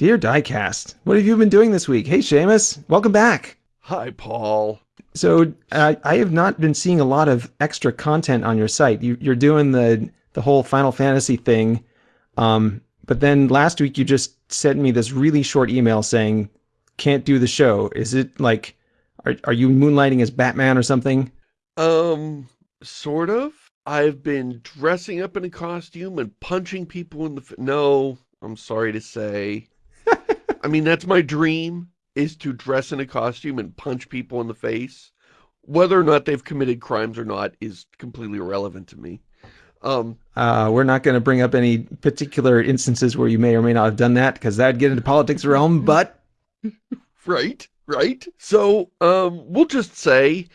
Dear Diecast, what have you been doing this week? Hey, Shamus, welcome back. Hi, Paul. So uh, I have not been seeing a lot of extra content on your site. You, are doing the the whole Final Fantasy thing, um, but then last week you just sent me this really short email saying can't do the show. Is it like are are you moonlighting as Batman or something? Um, sort of. I've been dressing up in a costume and punching people in the no. I'm sorry to say. I mean, that's my dream is to dress in a costume and punch people in the face. Whether or not they've committed crimes or not is completely irrelevant to me. Um, uh, we're not going to bring up any particular instances where you may or may not have done that because that'd get into politics realm, but... right, right. So, um, we'll just say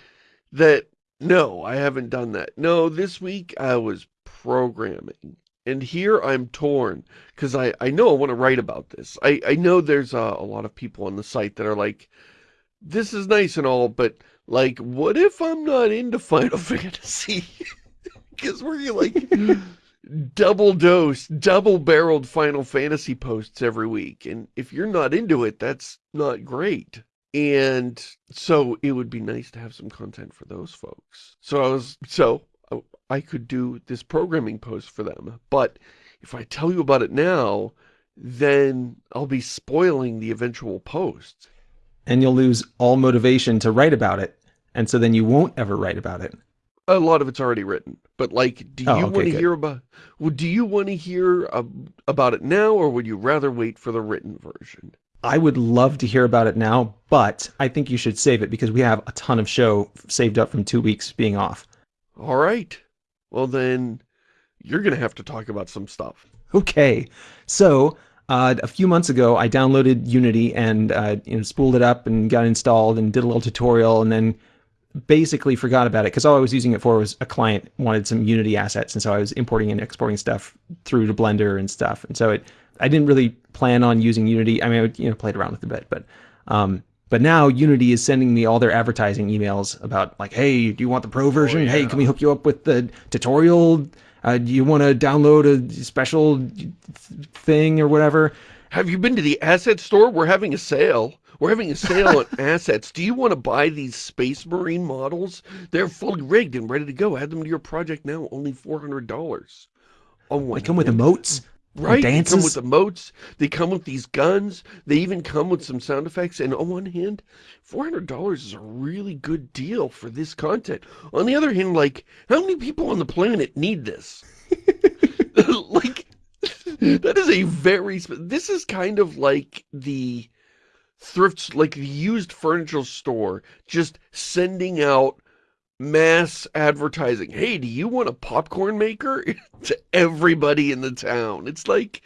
that, no, I haven't done that. No, this week I was programming. And here I'm torn because I, I know I want to write about this. I, I know there's a, a lot of people on the site that are like, this is nice and all, but like, what if I'm not into Final Fantasy? Because we're like double dose, double barreled Final Fantasy posts every week. And if you're not into it, that's not great. And so it would be nice to have some content for those folks. So I was, so I could do this programming post for them. But if I tell you about it now, then I'll be spoiling the eventual post. And you'll lose all motivation to write about it. And so then you won't ever write about it. A lot of it's already written. But like, do oh, you okay, want to hear about, well, do you want to hear uh, about it now or would you rather wait for the written version? I would love to hear about it now, but I think you should save it because we have a ton of show saved up from two weeks being off. All right well then you're going to have to talk about some stuff. Okay. So uh, a few months ago, I downloaded Unity and uh, you know, spooled it up and got installed and did a little tutorial and then basically forgot about it because all I was using it for was a client wanted some Unity assets. And so I was importing and exporting stuff through to Blender and stuff. And so it, I didn't really plan on using Unity. I mean, I you know, played around with it a bit, but um, but now Unity is sending me all their advertising emails about like, hey, do you want the pro version? Oh, yeah. Hey, can we hook you up with the tutorial? Uh, do you want to download a special thing or whatever? Have you been to the asset store? We're having a sale. We're having a sale on assets. Do you want to buy these Space Marine models? They're fully rigged and ready to go. Add them to your project now. Only $400. Oh, they come with emotes. Right, they come with the moats, they come with these guns, they even come with some sound effects, and on one hand, $400 is a really good deal for this content. On the other hand, like, how many people on the planet need this? like, that is a very, this is kind of like the thrifts, like the used furniture store, just sending out mass advertising. Hey, do you want a popcorn maker? to everybody in the town. It's like,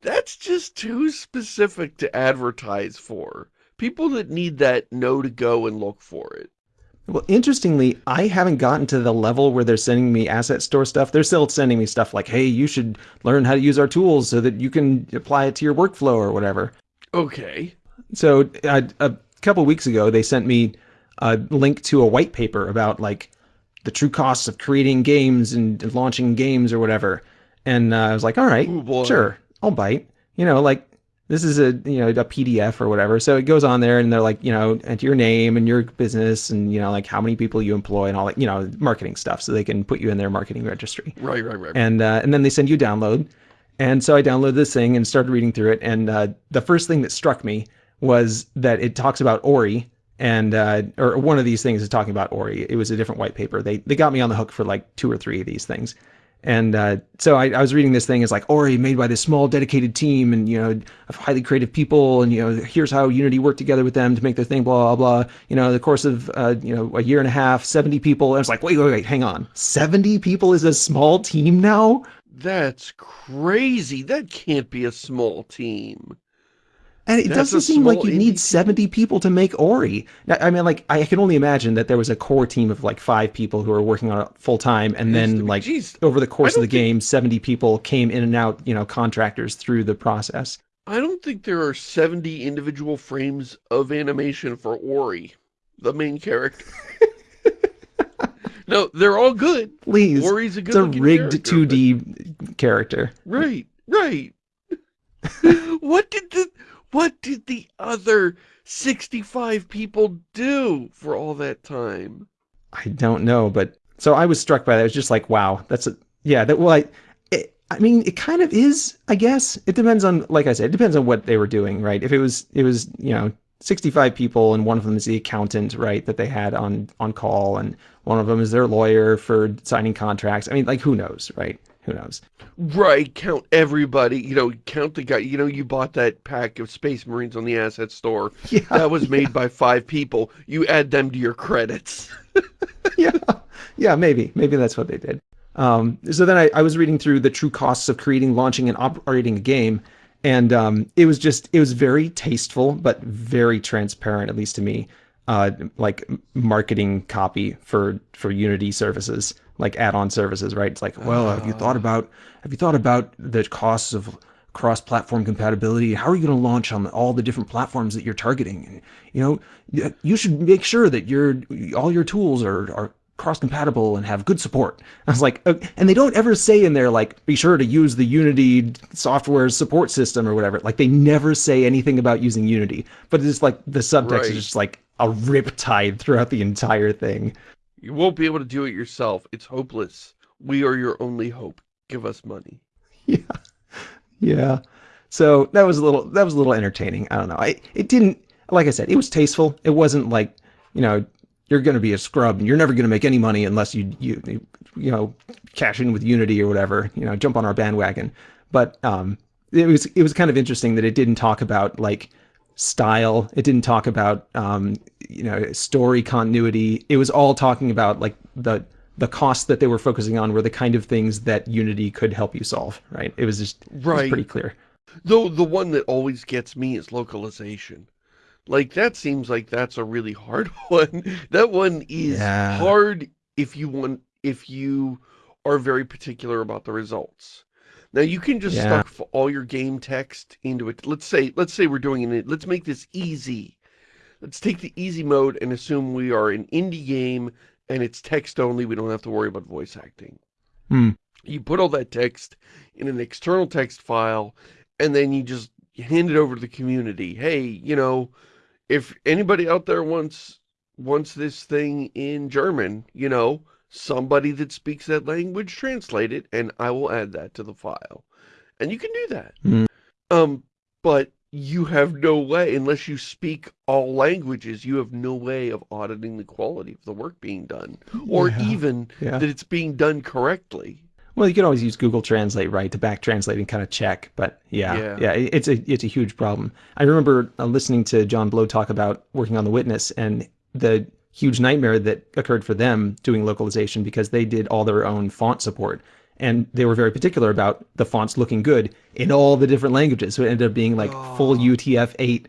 that's just too specific to advertise for. People that need that know to go and look for it. Well, interestingly, I haven't gotten to the level where they're sending me asset store stuff. They're still sending me stuff like, hey, you should learn how to use our tools so that you can apply it to your workflow or whatever. Okay. So uh, a couple weeks ago, they sent me a link to a white paper about like the true costs of creating games and launching games or whatever. And uh, I was like, all right, Ooh, sure, I'll bite. You know, like this is a you know a PDF or whatever. So it goes on there, and they're like, you know, enter your name and your business, and you know, like how many people you employ and all that, you know, marketing stuff, so they can put you in their marketing registry. Right, right, right. And uh, and then they send you download. And so I downloaded this thing and started reading through it. And uh, the first thing that struck me was that it talks about Ori, and uh, or one of these things is talking about Ori. It was a different white paper. They they got me on the hook for like two or three of these things, and uh, so I, I, was reading this thing. It's like Ori made by this small dedicated team, and you know of highly creative people, and you know here's how Unity worked together with them to make their thing. Blah blah blah. You know the course of uh, you know a year and a half, seventy people. And was like wait wait wait, hang on, seventy people is a small team now. That's crazy. That can't be a small team. And it That's doesn't seem like you need 70 people to make Ori. I mean, like, I can only imagine that there was a core team of like five people who were working on it full time. And then, like, geez, over the course of the game, 70 people came in and out, you know, contractors through the process. I don't think there are 70 individual frames of animation for Ori, the main character. no, they're all good. Please. Ori's a good It's a rigged character, 2D but... character. Right, right. what did the What did the other 65 people do for all that time? I don't know, but so I was struck by that. It was just like, wow, that's a, yeah, that, well, I, it, I mean, it kind of is, I guess. It depends on, like I said, it depends on what they were doing, right? If it was, it was, you know, 65 people and one of them is the accountant, right, that they had on, on call and one of them is their lawyer for signing contracts. I mean, like, who knows, right? Who knows? Right, count everybody, you know, count the guy, you know, you bought that pack of Space Marines on the asset store. Yeah, that was made by five people. You add them to your credits. yeah, yeah, maybe. Maybe that's what they did. Um, so then I, I, was reading through the true costs of creating, launching, and operating a game, and um, it was just, it was very tasteful, but very transparent, at least to me, uh, like marketing copy for, for Unity services like add-on services, right? It's like, well, have you thought ah. about have you thought about the costs of cross-platform compatibility? How are you going to launch on all the different platforms that you're targeting? You know, you should make sure that your all your tools are are cross-compatible and have good support. I was like, and they don't ever say in there like, be sure to use the Unity software support system or whatever. Like they never say anything about using Unity, but it's like the subtext right. is just like a riptide throughout the entire thing. You won't be able to do it yourself. It's hopeless. We are your only hope. Give us money. Yeah. Yeah. So that was a little, that was a little entertaining. I don't know. I, it didn't, like I said, it was tasteful. It wasn't like, you know, you're going to be a scrub and you're never going to make any money unless you, you, you know, cash in with Unity or whatever, you know, jump on our bandwagon. But, um, it was, it was kind of interesting that it didn't talk about like, style. It didn't talk about um, you know story continuity. It was all talking about like the the costs that they were focusing on were the kind of things that Unity could help you solve. Right? It was just right. Was pretty clear. Though the one that always gets me is localization. Like that seems like that's a really hard one. that one is yeah. hard if you want if you are very particular about the results. Now you can just yeah. stuff all your game text into it. Let's say, let's say we're doing it. Let's make this easy. Let's take the easy mode and assume we are an indie game and it's text only. We don't have to worry about voice acting. Hmm. You put all that text in an external text file and then you just hand it over to the community. Hey, you know, if anybody out there wants wants this thing in German, you know, somebody that speaks that language translate it, and I will add that to the file. And you can do that. Mm. Um, but you have no way, unless you speak all languages, you have no way of auditing the quality of the work being done. Or yeah. even yeah. that it's being done correctly. Well, you can always use Google Translate, right, to back translate and kind of check. But yeah, yeah, yeah it's a it's a huge problem. I remember uh, listening to John Blow talk about working on The Witness, and the huge nightmare that occurred for them doing localization because they did all their own font support. And they were very particular about the fonts looking good in all the different languages. So it ended up being like oh. full UTF-8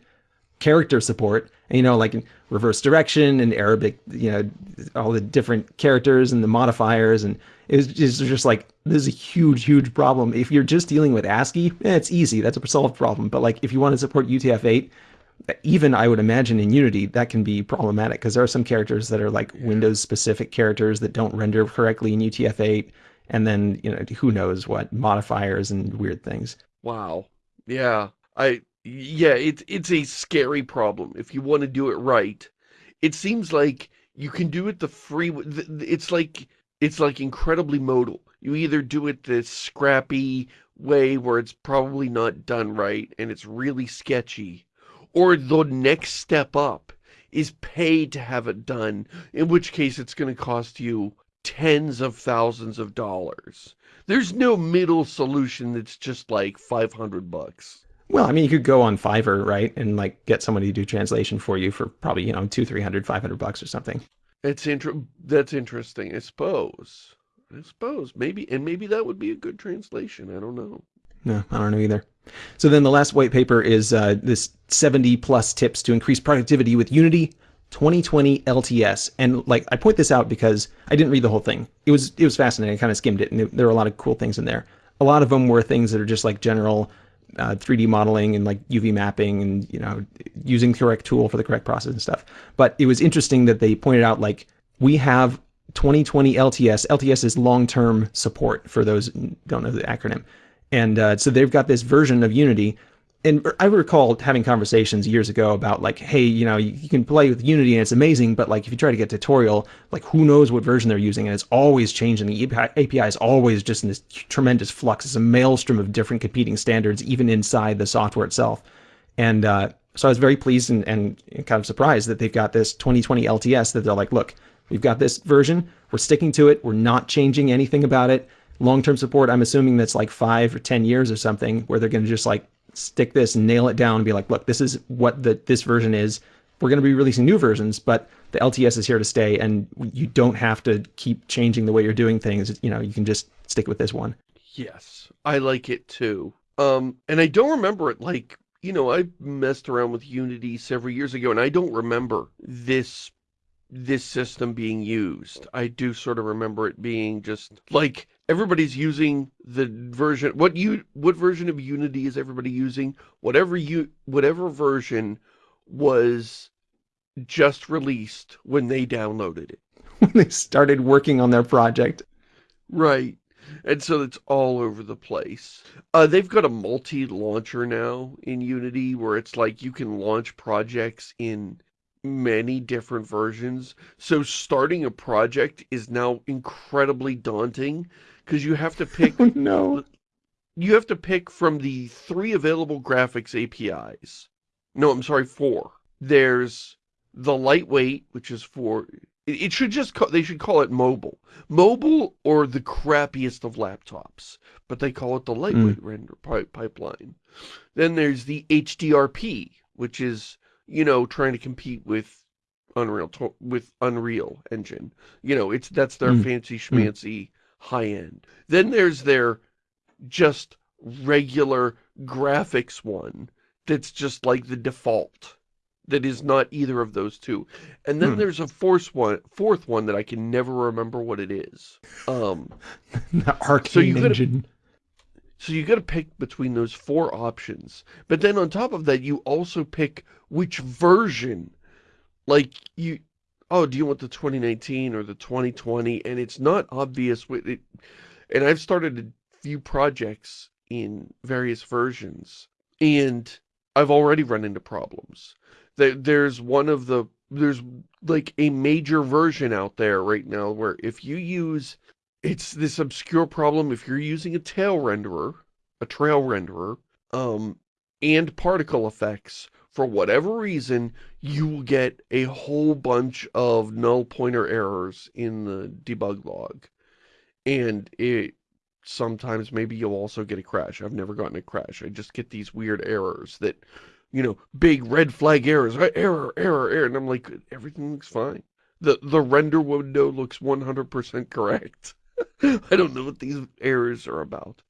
character support, and, you know, like in reverse direction and Arabic, you know, all the different characters and the modifiers. And it was just, just like, this is a huge, huge problem. If you're just dealing with ASCII, eh, it's easy. That's a solved problem. But like, if you want to support UTF-8, even I would imagine in Unity that can be problematic because there are some characters that are like yeah. Windows specific characters that don't render correctly in UTF-8 and then you know who knows what modifiers and weird things. Wow. Yeah. I yeah, it's it's a scary problem if you want to do it right. It seems like you can do it the free it's like it's like incredibly modal. You either do it the scrappy way where it's probably not done right and it's really sketchy or the next step up is pay to have it done, in which case it's going to cost you tens of thousands of dollars. There's no middle solution that's just like 500 bucks. Well, I mean, you could go on Fiverr, right? And like get somebody to do translation for you for probably, you know, two, 300, 500 bucks or something. It's inter that's interesting, I suppose. I suppose. Maybe, and maybe that would be a good translation. I don't know. No, I don't know either. So then the last white paper is uh, this 70 plus tips to increase productivity with Unity 2020 LTS. And like I point this out because I didn't read the whole thing. It was it was fascinating. I kind of skimmed it, and there were a lot of cool things in there. A lot of them were things that are just like general uh, 3D modeling and like UV mapping and you know using the correct tool for the correct process and stuff. But it was interesting that they pointed out like we have 2020 LTS. LTS is long-term support for those don't know the acronym. And uh, so they've got this version of Unity and I recall having conversations years ago about like, hey, you know, you, can play with Unity and it's amazing, but like if you try to get tutorial, like who knows what version they're using, and it's always changing. The API is always just in this tremendous flux. It's a maelstrom of different competing standards, even inside the software itself. And uh, so I was very pleased and, and kind of surprised that they've got this 2020 LTS that they're like, look, we've got this version, we're sticking to it, we're not changing anything about it. Long-term support, I'm assuming that's like five or 10 years or something, where they're going to just like stick this and nail it down and be like, look, this is what the this version is. We're going to be releasing new versions, but the LTS is here to stay, and you don't have to keep changing the way you're doing things. You know, you can just stick with this one. Yes, I like it too. Um, and I don't remember it like, you know, I messed around with Unity several years ago, and I don't remember this this system being used. I do sort of remember it being just like everybody's using the version what you what version of Unity is everybody using? Whatever you whatever version was just released when they downloaded it. When they started working on their project. Right. And so it's all over the place. Uh, they've got a multi-launcher now in Unity where it's like you can launch projects in many different versions. So starting a project is now incredibly daunting because you have to pick... Oh, no. You have to pick from the three available graphics APIs. No, I'm sorry, four. There's the lightweight, which is for... It should just call, they should call it mobile. Mobile or the crappiest of laptops, but they call it the lightweight mm. render pipeline. Then there's the HDRP, which is you know, trying to compete with Unreal with Unreal Engine. You know, it's that's their mm. fancy hmm. schmancy mm. High end. Then there's their just regular graphics one that's just like the default that is not either of those two. And then hmm. there's a fourth one, fourth one that I can never remember what it is. Um, the arcane so you gotta, engine. So you got to pick between those four options. But then on top of that, you also pick which version. Like you, oh, do you want the 2019 or the 2020? And it's not obvious with it. And I've started a few projects in various versions and I've already run into problems. There's one of the, there's like a major version out there right now where if you use it's this obscure problem if you're using a tail renderer, a trail renderer, um, and particle effects, for whatever reason, you will get a whole bunch of null pointer errors in the debug log. And it sometimes maybe you'll also get a crash. I've never gotten a crash. I just get these weird errors that, you know, big red flag errors, uh, error, error, error. And I'm like, everything looks fine. The, the render window looks 100% correct. I don't know what these errors are about.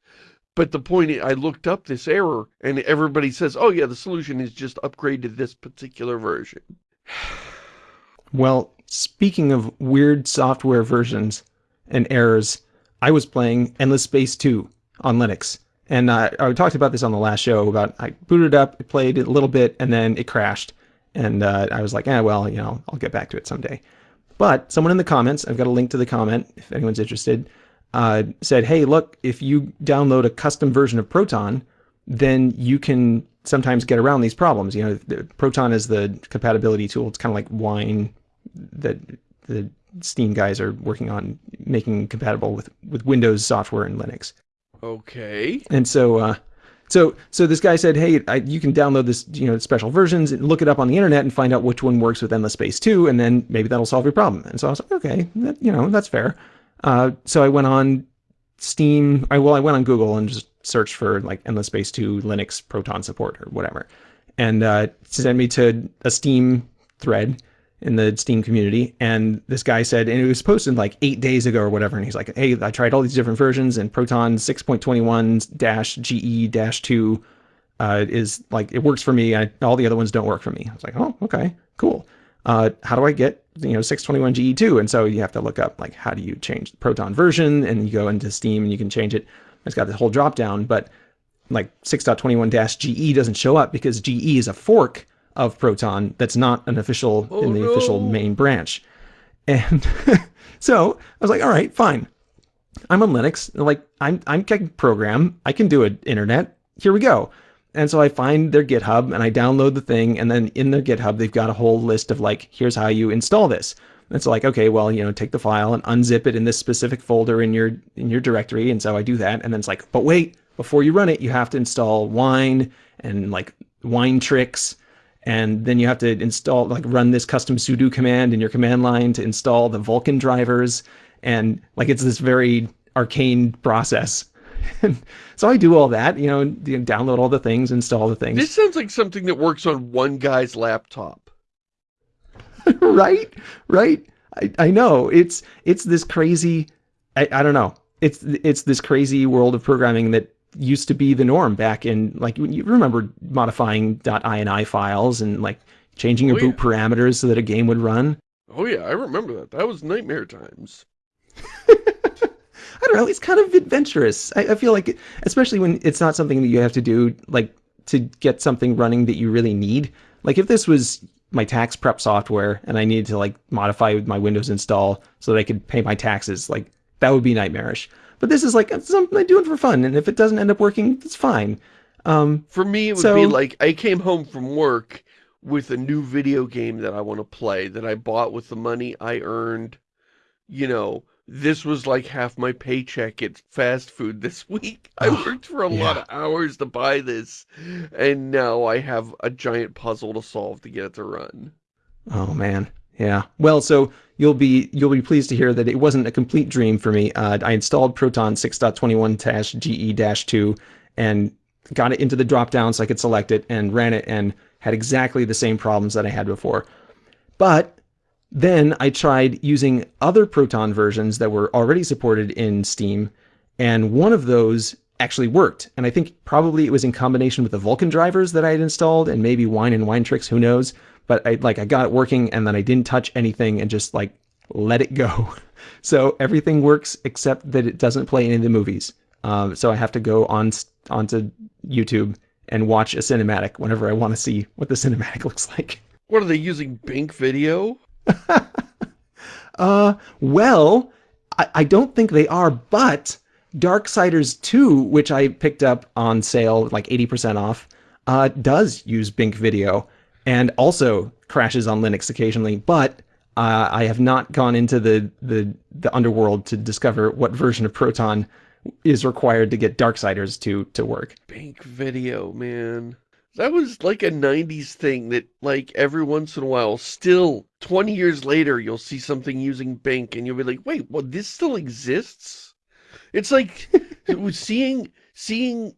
But the point is, I looked up this error, and everybody says, oh yeah, the solution is just upgrade to this particular version. well, speaking of weird software versions and errors, I was playing Endless Space 2 on Linux. And uh, I talked about this on the last show about I booted up, it played it a little bit, and then it crashed. And uh, I was like, eh, well, you know, I'll get back to it someday. But someone in the comments, I've got a link to the comment if anyone's interested, uh, said, hey, look, if you download a custom version of Proton, then you can sometimes get around these problems. You know, the, Proton is the compatibility tool. It's kind of like Wine that the Steam guys are working on making compatible with, with Windows software and Linux. Okay. And so, uh, so, so this guy said, hey, I, you can download this, you know, special versions and look it up on the internet and find out which one works with Endless Space 2, and then maybe that'll solve your problem. And so I was like, okay, that, you know, that's fair. Uh, so I went on Steam, I, well, I went on Google and just searched for like Endless Space 2 Linux Proton support or whatever. And uh, sent me to a Steam thread in the Steam community. And this guy said, and it was posted like eight days ago or whatever. And he's like, hey, I tried all these different versions and Proton 6.21-GE-2 uh, is like, it works for me. I, all the other ones don't work for me. I was like, oh, okay, cool. Uh, how do I get, you know, 621-GE2? And so you have to look up like, how do you change the Proton version? And you go into Steam and you can change it. It's got this whole drop down, but like 6.21-GE doesn't show up because GE is a fork of Proton that's not an official oh, in the no. official main branch. And so I was like, all right, fine. I'm on Linux. Like I'm I'm can program. I can do an internet. Here we go. And so I find their GitHub and I download the thing, and then in their GitHub they've got a whole list of like, here's how you install this. And it's like, okay, well, you know, take the file and unzip it in this specific folder in your in your directory, and so I do that, and then it's like, but wait, before you run it, you have to install Wine and like winetricks. and then you have to install like run this custom sudo command in your command line to install the Vulkan drivers, and like it's this very arcane process. so I do all that, you know, download all the things, install the things. This sounds like something that works on one guy's laptop. right? Right? I, I know. It's it's this crazy I, I don't know. It's it's this crazy world of programming that used to be the norm back in like you remember modifying .ini files and like changing your oh, boot yeah. parameters so that a game would run. Oh yeah, I remember that. That was nightmare times. I don't know. It's kind of adventurous. I, I feel like, especially when it's not something that you have to do like to get something running that you really need. Like if this was my tax prep software and I needed to like modify my Windows install so that I could pay my taxes, like that would be nightmarish. But this is like something I do it for fun, and if it doesn't end up working, it's fine. Um, for me, it would so, be like I came home from work with a new video game that I want to play that I bought with the money I earned. You know, this was like half my paycheck at fast food this week. I worked for a yeah. lot of hours to buy this, and now I have a giant puzzle to solve to get it to run. Oh man, yeah. Well, so you'll be you'll be pleased to hear that it wasn't a complete dream for me. Uh, I installed Proton 6.21-GE-2 and got it into the dropdown so I could select it and ran it and had exactly the same problems that I had before. But then I tried using other Proton versions that were already supported in Steam, and one of those actually worked. And I think probably it was in combination with the Vulkan drivers that I had installed and maybe Wine and Winetricks, who knows but I like I got it working and then I didn't touch anything and just like let it go. So everything works except that it doesn't play any of the movies. Um, so I have to go on onto YouTube and watch a cinematic whenever I want to see what the cinematic looks like. What are they using? Bink Video? uh, well, I, I don't think they are, but Darksiders 2, which I picked up on sale like 80% off, uh, does use Bink Video and also crashes on Linux occasionally, but uh, I have not gone into the, the, the underworld to discover what version of Proton is required to get Darksiders to, to work. Bink video, man. That was like a 90s thing that, like, every once in a while, still, 20 years later, you'll see something using Bink, and you'll be like, wait, well, this still exists? It's like, seeing, seeing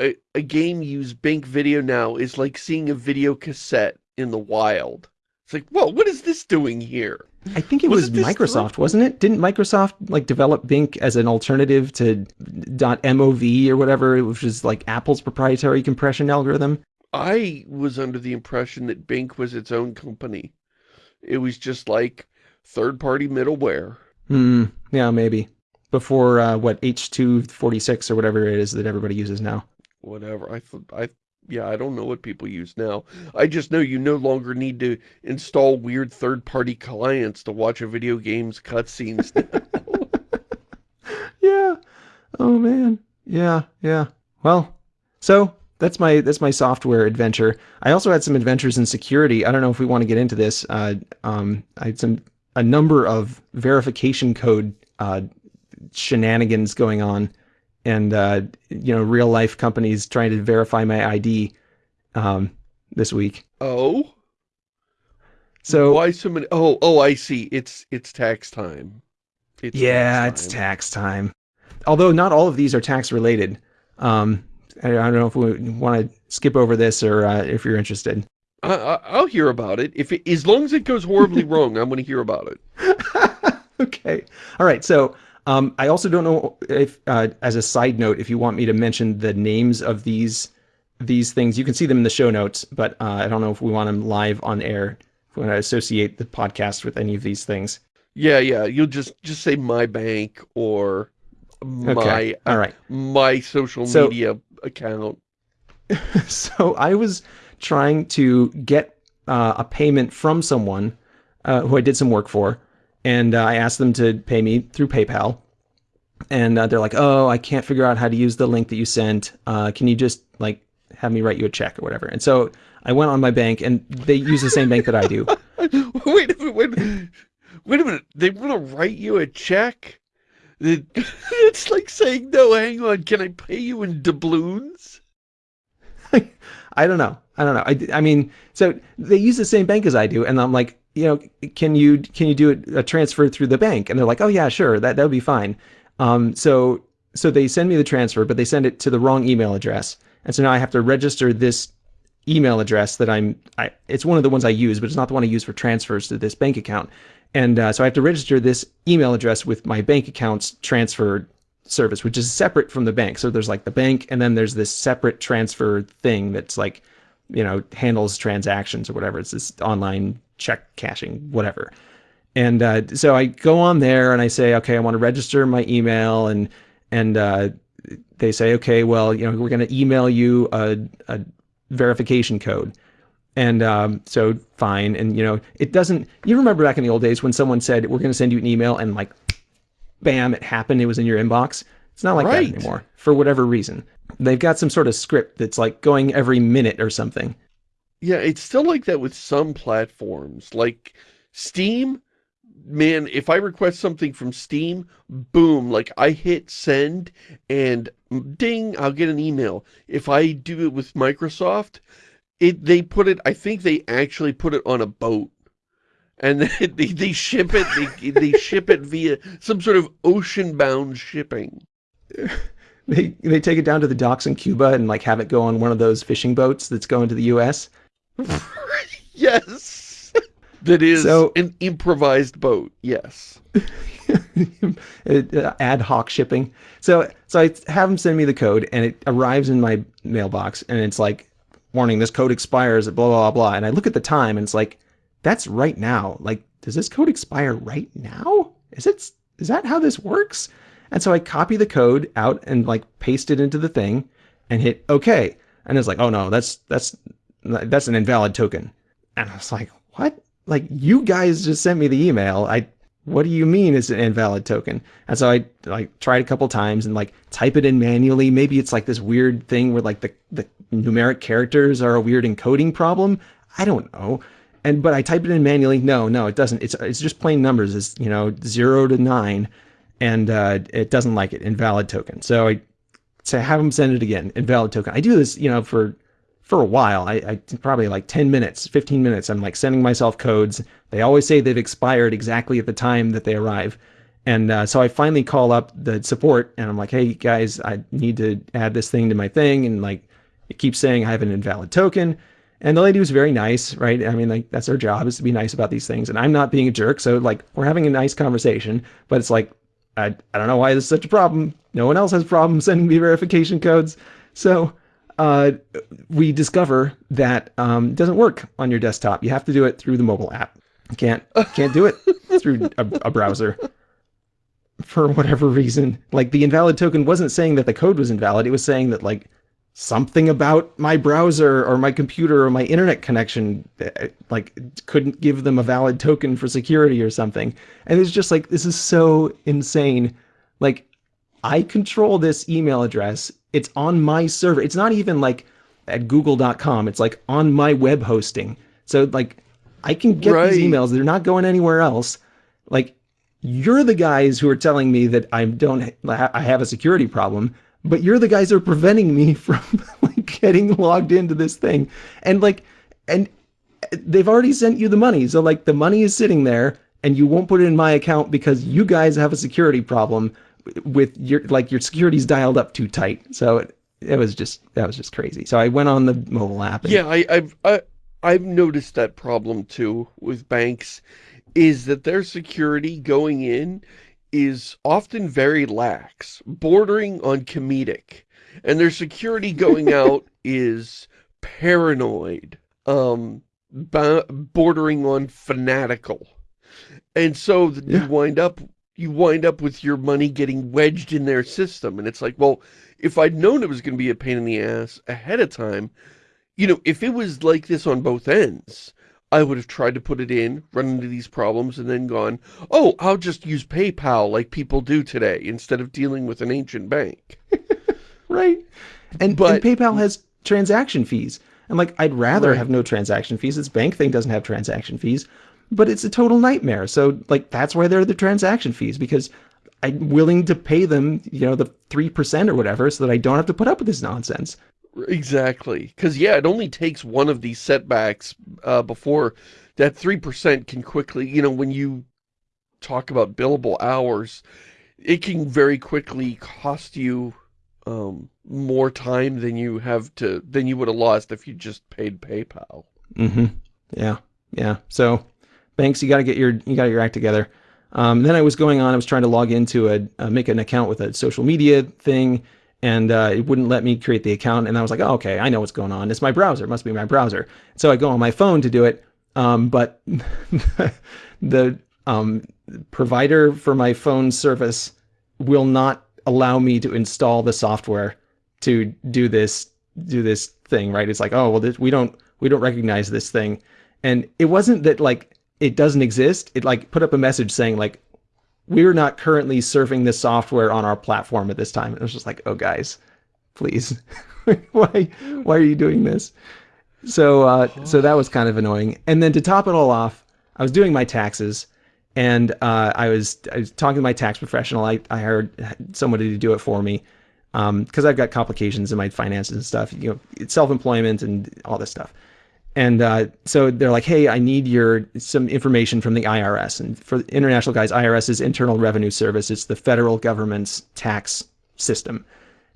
a, a game use Bink Video now is like seeing a video cassette in the wild. It's like, whoa, what is this doing here? I think it was, was Microsoft, wasn't it? Didn't Microsoft like develop Bink as an alternative to .mov or whatever, which is like Apple's proprietary compression algorithm? I was under the impression that Bink was its own company. It was just like third-party middleware. Hmm, yeah, maybe. Before, uh, what, H246 or whatever it is that everybody uses now whatever. I, I, yeah, I don't know what people use now. I just know you no longer need to install weird third-party clients to watch a video game's cutscenes yeah. Oh, man. Yeah, yeah. Well, so that's my that's my software adventure. I also had some adventures in security. I don't know if we want to get into this. Uh, um, I had some a number of verification code uh, shenanigans going on and uh, you know real life companies trying to verify my ID um, this week. Oh. So why so many? Oh, oh, I see. It's it's tax time. It's yeah, tax it's tax time. Although not all of these are tax related. Um, I, don't know if we want to skip over this or uh, if you're interested. I, will hear about it. If it, as long as it goes horribly wrong, I'm going to hear about it. okay. All right. So um, I also don't know if, uh, as a side note, if you want me to mention the names of these these things. You can see them in the show notes, but uh, I don't know if we want them live on air. If we want to associate the podcast with any of these things. Yeah, yeah. You'll just just say my bank or my okay. all uh, my social so, media account. so I was trying to get uh, a payment from someone uh, who I did some work for and uh, I asked them to pay me through PayPal. And uh, they're like, oh, I can't figure out how to use the link that you sent. Uh, can you just like have me write you a check or whatever. And so I went on my bank, and they use the same bank that I do. wait a minute, wait. Wait a minute. They want to write you a check? It's like saying, no, hang on, can I pay you in doubloons? I don't know. I don't know. I, I mean, so they use the same bank as I do, and I'm like, you know, can you can you do a transfer through the bank? And they're like, oh yeah, sure, that that would be fine. Um, so so they send me the transfer, but they send it to the wrong email address, and so now I have to register this email address that I'm. I, it's one of the ones I use, but it's not the one I use for transfers to this bank account. And uh, so I have to register this email address with my bank account's transfer service, which is separate from the bank. So there's like the bank, and then there's this separate transfer thing that's like, you know, handles transactions or whatever. It's this online check cashing, whatever. And uh, so I go on there and I say, okay, I want to register my email, and and uh, they say, okay, well, you know, we're going to email you a, a verification code. And um, so fine. And, you know, it doesn't, you remember back in the old days when someone said, we're going to send you an email and like, bam, it happened. It was in your inbox. It's not like right. that anymore for whatever reason. They've got some sort of script that's like going every minute or something. Yeah, it's still like that with some platforms. Like Steam, man, if I request something from Steam, boom, like I hit send and ding, I'll get an email. If I do it with Microsoft, it they put it, I think they actually put it on a boat. And they, they, they ship it, they, they ship it via some sort of ocean-bound shipping. They, they take it down to the docks in Cuba and like have it go on one of those fishing boats that's going to the U.S. yes. That is so, an improvised boat, yes. Uh, ad hoc shipping. So so I have them send me the code and it arrives in my mailbox and it's like, warning, this code expires at blah, blah, blah. And I look at the time and it's like, that's right now. Like, does this code expire right now? Is it, is that how this works? And so I copy the code out and like paste it into the thing and hit OK. And it's like, oh no, that's, that's, that's an invalid token. And I was like, what? like you guys just sent me the email. I what do you mean it's an invalid token? And so I like tried a couple times and like type it in manually. Maybe it's like this weird thing where like the, the numeric characters are a weird encoding problem. I don't know. And but I type it in manually. No, no, it doesn't. It's it's just plain numbers. It's you know zero to nine, and uh, it doesn't like it. Invalid token. So I say have them send it again. Invalid token. I do this you know for for a while. I, I, probably like 10 minutes, 15 minutes. I'm like sending myself codes. They always say they've expired exactly at the time that they arrive. And uh, so I finally call up the support and I'm like, hey guys, I need to add this thing to my thing. And like, it keeps saying I have an invalid token. And the lady was very nice, right? I mean, like that's her job is to be nice about these things. And I'm not being a jerk. So like, we're having a nice conversation, but it's like, I, I don't know why this is such a problem. No one else has problems sending me verification codes. So uh, we discover that um, it doesn't work on your desktop. You have to do it through the mobile app. You can't can't do it through a, a browser for whatever reason. Like the invalid token wasn't saying that the code was invalid. It was saying that like something about my browser or my computer or my internet connection eh, like couldn't give them a valid token for security or something. And it's just like this is so insane. Like I control this email address it's on my server. It's not even like at google.com. It's like on my web hosting. So like I can get right. these emails. They're not going anywhere else. Like you're the guys who are telling me that I don't I have a security problem, but you're the guys who are preventing me from like getting logged into this thing. And like and they've already sent you the money. So like the money is sitting there and you won't put it in my account because you guys have a security problem with your like your security's dialed up too tight. So it, it was just that was just crazy. So I went on the mobile app. And, yeah, I, I've I, I've noticed that problem too with banks, is that their security going in is often very lax, bordering on comedic, and their security going out is paranoid, um, bordering on fanatical. And so yeah. you wind up you wind up with your money getting wedged in their system. And it's like, well, if I'd known it was going to be a pain in the ass ahead of time, you know, if it was like this on both ends, I would have tried to put it in, run into these problems, and then gone, oh, I'll just use PayPal like people do today instead of dealing with an ancient bank. right. And, but, and PayPal has transaction fees. And like, I'd rather Right. have no transaction fees. This bank thing doesn't have transaction fees, but it's a total nightmare. So like, that's why there are the transaction fees because I'm willing to pay them, you know, the 3% or whatever so that I don't have to put up with this nonsense. Exactly. Because, yeah, it only takes one of these setbacks uh, before that 3% can quickly, you know, when you talk about billable hours, it can very quickly cost you um, more time than you have to, than you would have lost if you just paid PayPal. Mm-hmm. Yeah. Yeah. So banks, you got to get your, you got your act together. Um, then I was going on, I was trying to log into a, uh, make an account with a social media thing and uh, it wouldn't let me create the account. And I was like, oh, okay, I know what's going on. It's my browser. It must be my browser. So I go on my phone to do it. Um, but the um, provider for my phone service will not allow me to install the software to do this do this thing right it's like oh well this, we don't we don't recognize this thing and it wasn't that like it doesn't exist it like put up a message saying like we're not currently serving this software on our platform at this time and it was just like oh guys please why why are you doing this so uh so that was kind of annoying and then to top it all off i was doing my taxes and uh, I was I was talking to my tax professional. I, I hired somebody to do it for me because I've got complications in my finances and stuff. You know, self-employment and all this stuff. And uh, so they're like, "Hey, I need your some information from the IRS." And for international guys, IRS is Internal Revenue Service. It's the federal government's tax system.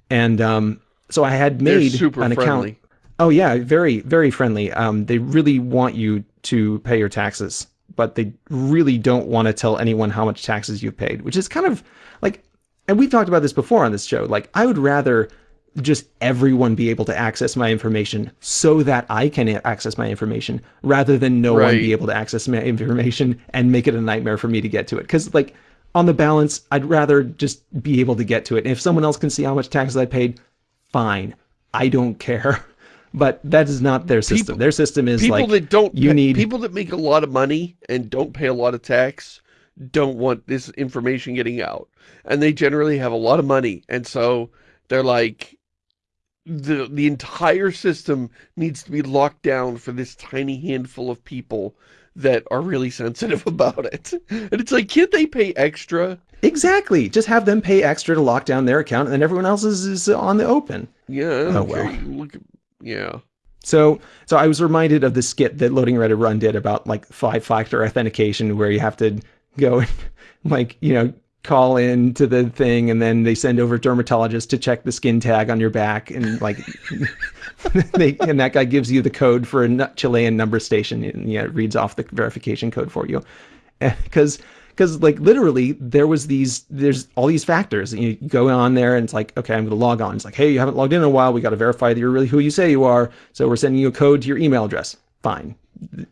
And um, so I had made super an account. Oh yeah, very very friendly. Um, they really want you to pay your taxes, but they really don't want to tell anyone how much taxes you've paid, which is kind of like, and we've talked about this before on this show. Like, I would rather just everyone be able to access my information so that I can access my information rather than no one be able to access my information and make it a nightmare for me to get to it. Because like on the balance, I'd rather just be able to get to it. And if someone else can see how much taxes I paid, fine. I don't care. But that is not their system. People- their system is People like that don't, you pa- need people that make a lot of money and don't pay a lot of tax don't want this information getting out. And they generally have a lot of money. And so they're like, the, the entire system needs to be locked down for this tiny handful of people that are really sensitive about it. And it's like, can't they pay extra? exactly just have them pay extra to lock down their account, and then everyone else is, is on the open. Yeah, Oh, well. Look yeah. So, so I was reminded of the skit that Loading Ready Run did about like five-factor authentication, where you have to go and like you know call in to the thing, and then they send over a dermatologist to check the skin tag on your back, and like they and that guy gives you the code for a Chilean number station, and yeah, it reads off the verification code for you, eh, because. Because like literally, there was these, there's all these factors. and You go on there and it's like, okay, I'm to log on. It's like, hey, you haven't logged in in a while. We got to verify that you're really who you say you are. So we're sending you a code to your email address. Fine.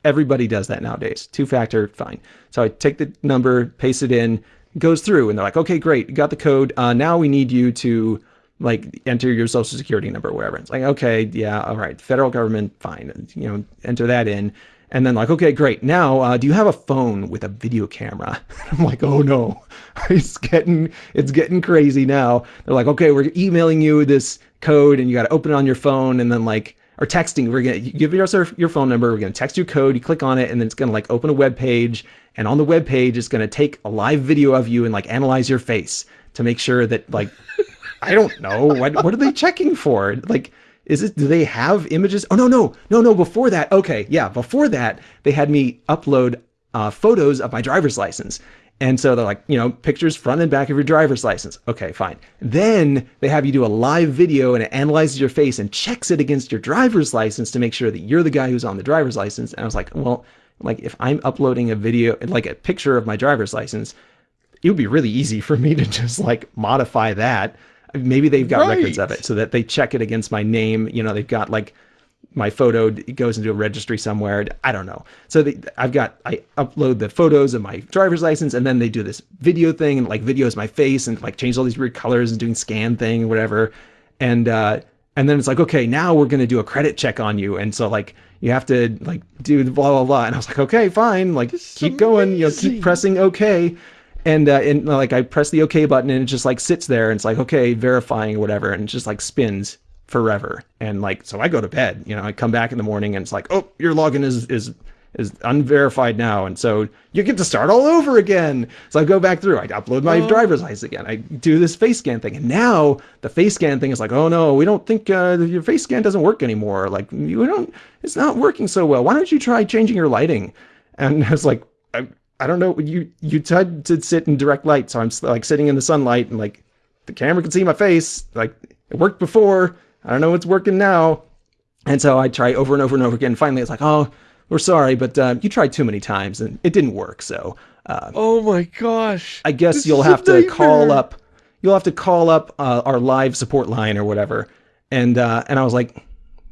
Everybody does that nowadays. Two factor, fine. So I take the number, paste it in, goes through, and they're like, okay, great, got the code. Uh, now we need you to like enter your social security number, wherever. It's like, okay, yeah, all right, federal government, fine. You know, enter that in. And then like, okay, great. Now, uh, do you have a phone with a video camera? I'm like, oh no, it's getting it's getting crazy now. They're like, okay, we're emailing you this code, and you got to open it on your phone, and then like, or texting. We're gonna give us our, your phone number. We're gonna text you code. You click on it, and then it's gonna like open a web page, and on the web page, it's gonna take a live video of you and like analyze your face to make sure that like, I don't know what what are they checking for? Like is it do they have images oh no no no no before that okay yeah before that they had me upload uh, photos of my driver's license and so they're like you know pictures front and back of your driver's license okay fine then they have you do a live video and it analyzes your face and checks it against your driver's license to make sure that you're the guy who's on the driver's license and i was like well like if i'm uploading a video like a picture of my driver's license it would be really easy for me to just like modify that. Maybe they've got records of it so that they check it against my name. You know, they've got like my photo goes into a registry somewhere. I don't know. So they, I've got I upload the photos of my driver's license, and then they do this video thing and like videos my face and like change all these weird colors and doing scan thing or whatever. And uh, and then it's like, okay, now we're gonna do a credit check on you, and so like you have to like do the blah blah blah. And I was like, okay, fine, like This keep going, you know, keep pressing okay. And uh, and like I press the OK button and it just like sits there and it's like okay verifying or whatever and it just like spins forever. And like, so I go to bed, you know, I come back in the morning and it's like, oh, your login is, is, is unverified now. And so you get to start all over again. So I go back through, I upload my Oh. driver's license again. I do this face scan thing. And now the face scan thing is like, oh no, we don't think uh, your face scan doesn't work anymore. Like you don't, it's not working so well. Why don't you try changing your lighting? And I was like, I, I don't know. You, you tried to sit in direct light. So I'm like sitting in the sunlight and like the camera can see my face. Like it worked before. I don't know what's working now. And so I try over and over and over again. Finally, it's like, oh, we're sorry, but uh, you tried too many times and it didn't work. So uh, Oh my gosh. I guess This you'll have to call up. You'll have to call up uh, our live support line or whatever. And uh, and I was like,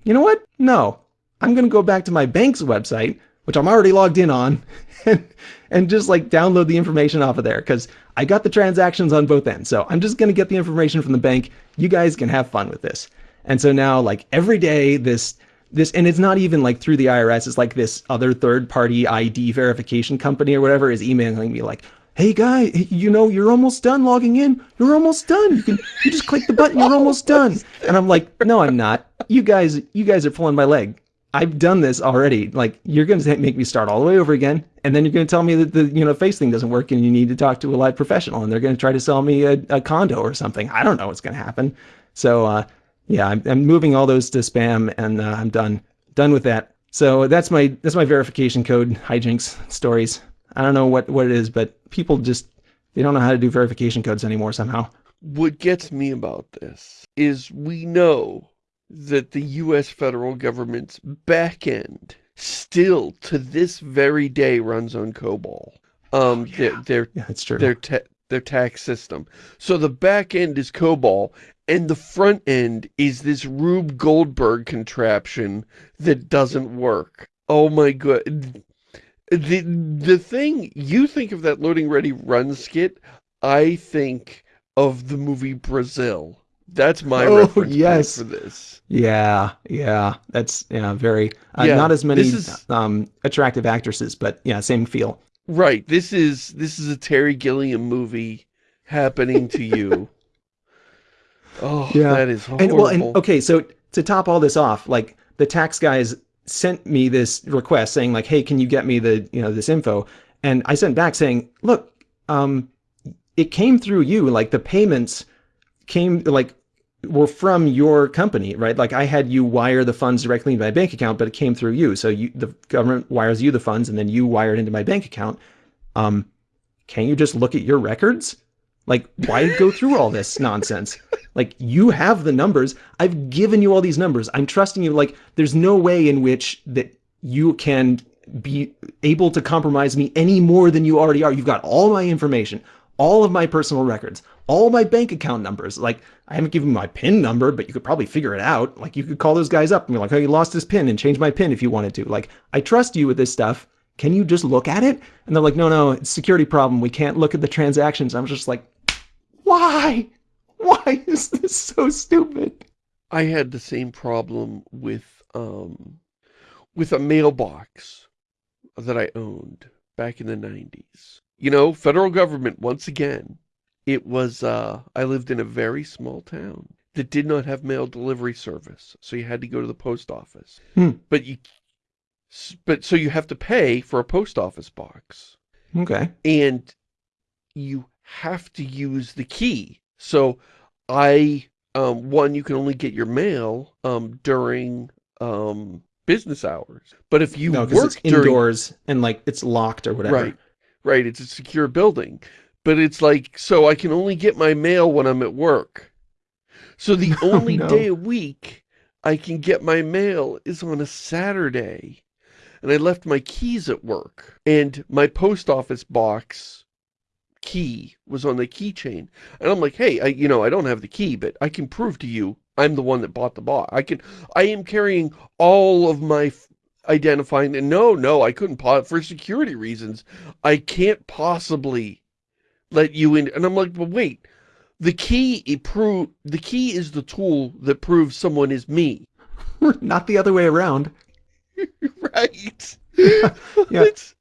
you know what? No, I'm gonna go back to my bank's website, which I'm already logged in on, and and just like download the information off of there because I got the transactions on both ends. So I'm just gonna get the information from the bank. You guys can have fun with this. And so now, like every day, this this and it's not even like through the IRS. It's like this other third party ID verification company or whatever is emailing me like, "Hey guy, you know you're almost done logging in. You're almost done. You can you just click the button. You're almost done." And I'm like, "No, I'm not. You guys, you guys are pulling my leg. I've done this already. Like you're going to make me start all the way over again, and then you're going to tell me that the you know face thing doesn't work, and you need to talk to a live professional, and they're going to try to sell me a, a condo or something. I don't know what's going to happen. So uh, yeah, I'm, I'm moving all those to spam, and uh, I'm done done with that. So that's my that's my verification code hijinks stories. I don't know what what it is, but people just they don't know how to do verification codes anymore somehow. What gets me about this is we know that the U.S. federal government's back end still to this very day runs on COBOL. Um, their, their, Yeah, that's true. their, ta their tax system. So the back end is COBOL and the front end is this Rube Goldberg contraption that doesn't work. Oh my god. The, the thing, you think of that loading ready run skit, I think of the movie Brazil. That's my Oh, reference yes. for this. Yeah, yeah, that's yeah, very uh, Yeah, not as many is- um, attractive actresses, but yeah, same feel. Right, this is this is a Terry Gilliam movie happening to you. Oh, Yeah. that is horrible. And well, and okay, so to top all this off, like the tax guys sent me this request saying like, "Hey, can you get me the you know this info?" And I sent back saying, "Look, um, it came through you. Like the payments came like were from your company, right? Like I had you wire the funds directly into my bank account, but it came through you. So you the government wires you the funds, and then you wire it into my bank account. Um, can you just look at your records? Like, why go through all this nonsense? Like, you have the numbers. I've given you all these numbers. I'm trusting you. Like, there's no way in which that you can be able to compromise me any more than you already are. You've got all my information, all of my personal records, all my bank account numbers. Like, I haven't given you my PIN number, but you could probably figure it out. Like, you could call those guys up and be like, oh, you lost this PIN and change my PIN if you wanted to. Like, I trust you with this stuff. Can you just look at it? And they're like, no, no, it's security problem. We can't look at the transactions. I'm just like, why? Why is this so stupid? I had the same problem with um with a mailbox that I owned back in the 90s. You know, federal government once again. It was uh I lived in a very small town that did not have mail delivery service, so you had to go to the post office. Hmm. But you but so you have to pay for a post office box Okay. and you have to use the key. So I, um, one, you can only get your mail um, during um, business hours. But if you No, work it's during indoors and like it's locked or whatever. right, right, it's a secure building. But it's like so I can only get my mail when I'm at work. So the only no. day a week I can get my mail is on a Saturday. And I left my keys at work. And my post office box key was on the keychain. And I'm like, hey, I, you know, I don't have the key, but I can prove to you I'm the one that bought the box. I can, I am carrying all of my identifying. And no, no, I couldn't, for security reasons, I can't possibly let you in. And I'm like, but wait, the key, it prove, the key is the tool that proves someone is me. Not the other way around. right? Yeah. It's,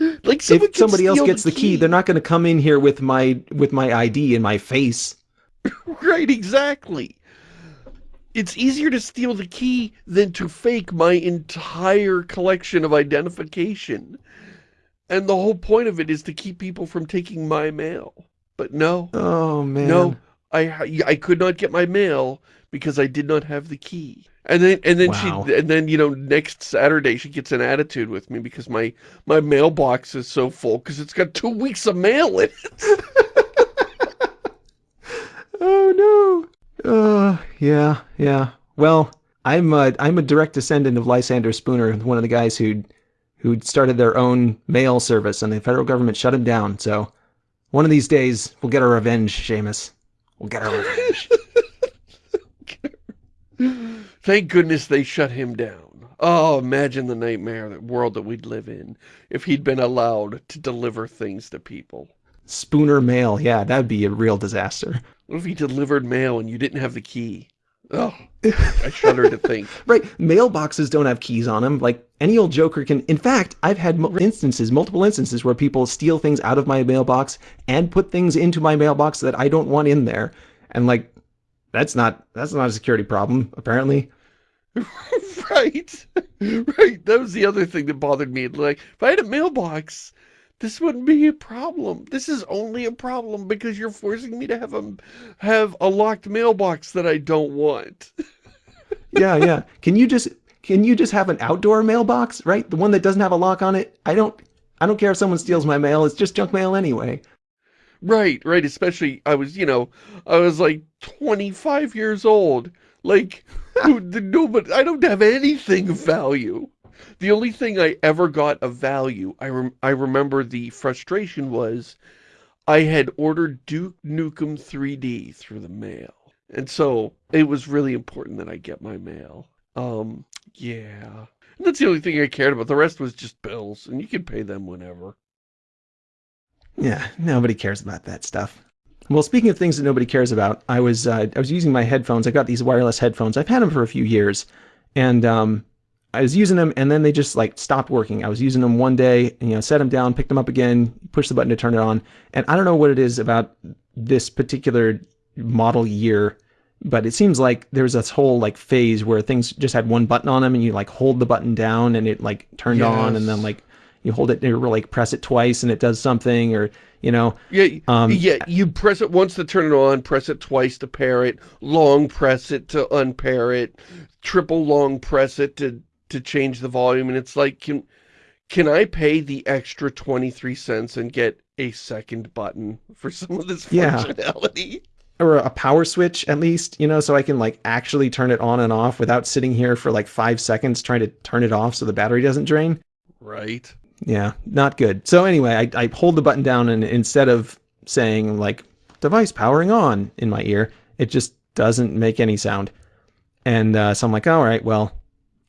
like if somebody else gets the key, they're not going to come in here with my with my ID and my face. Right, exactly. it's easier to steal the key than to fake my entire collection of identification. And the whole point of it is to keep people from taking my mail. But no. Oh, man. No, I, I could not get my mail because I did not have the key. And then, and then wow. she, and then, you know, next Saturday she gets an attitude with me because my, my mailbox is so full because it's got two weeks of mail in it. oh, no. Uh, yeah, yeah. Well, I'm a, I'm a direct descendant of Lysander Spooner, one of the guys who who started their own mail service, and the federal government shut him down. So one of these days, we'll get our revenge, Shamus. We'll get our revenge. Thank goodness they shut him down. Oh, imagine the nightmare, the world that we'd live in if he'd been allowed to deliver things to people. Spooner mail, yeah, that'd be a real disaster. What if he delivered mail and you didn't have the key? Oh, I shudder to think. right, mailboxes don't have keys on them. Like, any old joker can... In fact, I've had instances, multiple instances, where people steal things out of my mailbox and put things into my mailbox that I don't want in there. And, like, that's not that's not a security problem, apparently. right. Right. That was the other thing that bothered me. Like, if I had a mailbox, this wouldn't be a problem. This is only a problem because you're forcing me to have a have a locked mailbox that I don't want. yeah, yeah. Can you just can you just have an outdoor mailbox, right? The one that doesn't have a lock on it? I don't I don't care if someone steals my mail. It's just junk mail anyway. Right, right. Especially, I was, you know, I was like 25 years old. Like, no, but I don't have anything of value. The only thing I ever got of value, I, rem I remember the frustration was I had ordered Duke Nukem 3D through the mail. And so it was really important that I get my mail. Um, yeah. And that's the only thing I cared about. The rest was just bills, and you can pay them whenever. Yeah, nobody cares about that stuff. Well, speaking of things that nobody cares about, I was uh, I was using my headphones. I got these wireless headphones. I've had them for a few years, and um, I was using them, and then they just like stopped working. I was using them one day, and, you know, set them down, picked them up again, push the button to turn it on, and I don't know what it is about this particular model year, but it seems like there's this whole like phase where things just had one button on them, and you like hold the button down, and it like turned yes. on, and then like you hold it or like press it twice and it does something or you know yeah um, yeah you press it once to turn it on press it twice to pair it long press it to unpair it triple long press it to to change the volume and it's like can can I pay the extra 23 cents and get a second button for some of this functionality? Yeah or a power switch at least, you know, so I can like actually turn it on and off without sitting here for like five seconds trying to turn it off so the battery doesn't drain. Right. Yeah, not good. So anyway, I, I hold the button down and instead of saying like device powering on in my ear, it just doesn't make any sound. And uh, so I'm like, all right, well,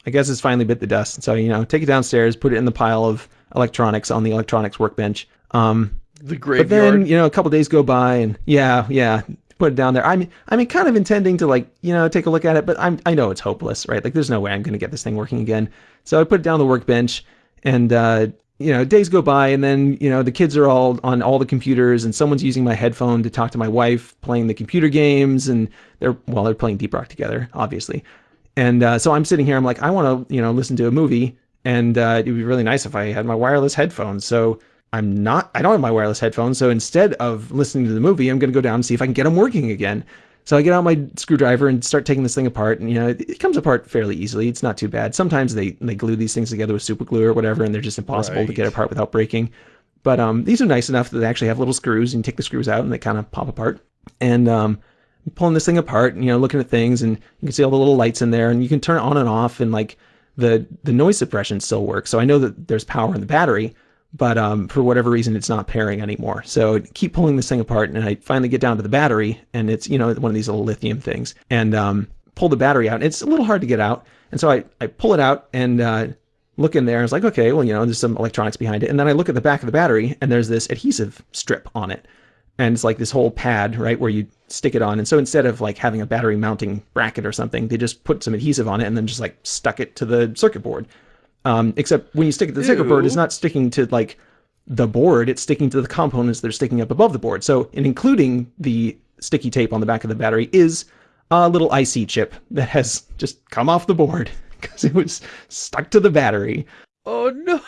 I guess it's finally bit the dust. So, you know, take it downstairs, put it in the pile of electronics on the electronics workbench. Um, the graveyard. But then, you know, a couple days go by and yeah, yeah, put it down there. I mean, I mean, kind of intending to like, you know, take a look at it, but I'm, I know it's hopeless, right? Like there's no way I'm going to get this thing working again. So I put it down the workbench and uh, you know, days go by and then, you know, the kids are all on all the computers and someone's using my headphone to talk to my wife playing the computer games and they're, well, they're playing Deep Rock together, obviously. And uh, so I'm sitting here, I'm like, I want to, you know, listen to a movie and uh, it'd be really nice if I had my wireless headphones. So I'm not, I don't have my wireless headphones. So instead of listening to the movie, I'm going to go down and see if I can get them working again. So I get out my screwdriver and start taking this thing apart, and you know, it, it, comes apart fairly easily. It's not too bad. Sometimes they they glue these things together with super glue or whatever, and they're just impossible right. to get apart without breaking. But um, these are nice enough that they actually have little screws, and you take the screws out, and they kind of pop apart. And um, pulling this thing apart, and, you know, looking at things, and you can see all the little lights in there, and you can turn it on and off, and like the the noise suppression still works. So I know that there's power in the battery, but um, for whatever reason, it's not pairing anymore. So keep pulling this thing apart, and I finally get down to the battery, and it's you know one of these little lithium things, and um, pull the battery out. and It's a little hard to get out, and so I I pull it out and uh, look in there. I was like, okay, well you know there's some electronics behind it, and then I look at the back of the battery, and there's this adhesive strip on it, and it's like this whole pad right where you stick it on. And so instead of like having a battery mounting bracket or something, they just put some adhesive on it and then just like stuck it to the circuit board. Um, except when you stick it to the circuit board, it's not sticking to like the board, it's sticking to the components that are sticking up above the board. So, in including the sticky tape on the back of the battery is a little IC chip that has just come off the board because it was stuck to the battery. Oh no!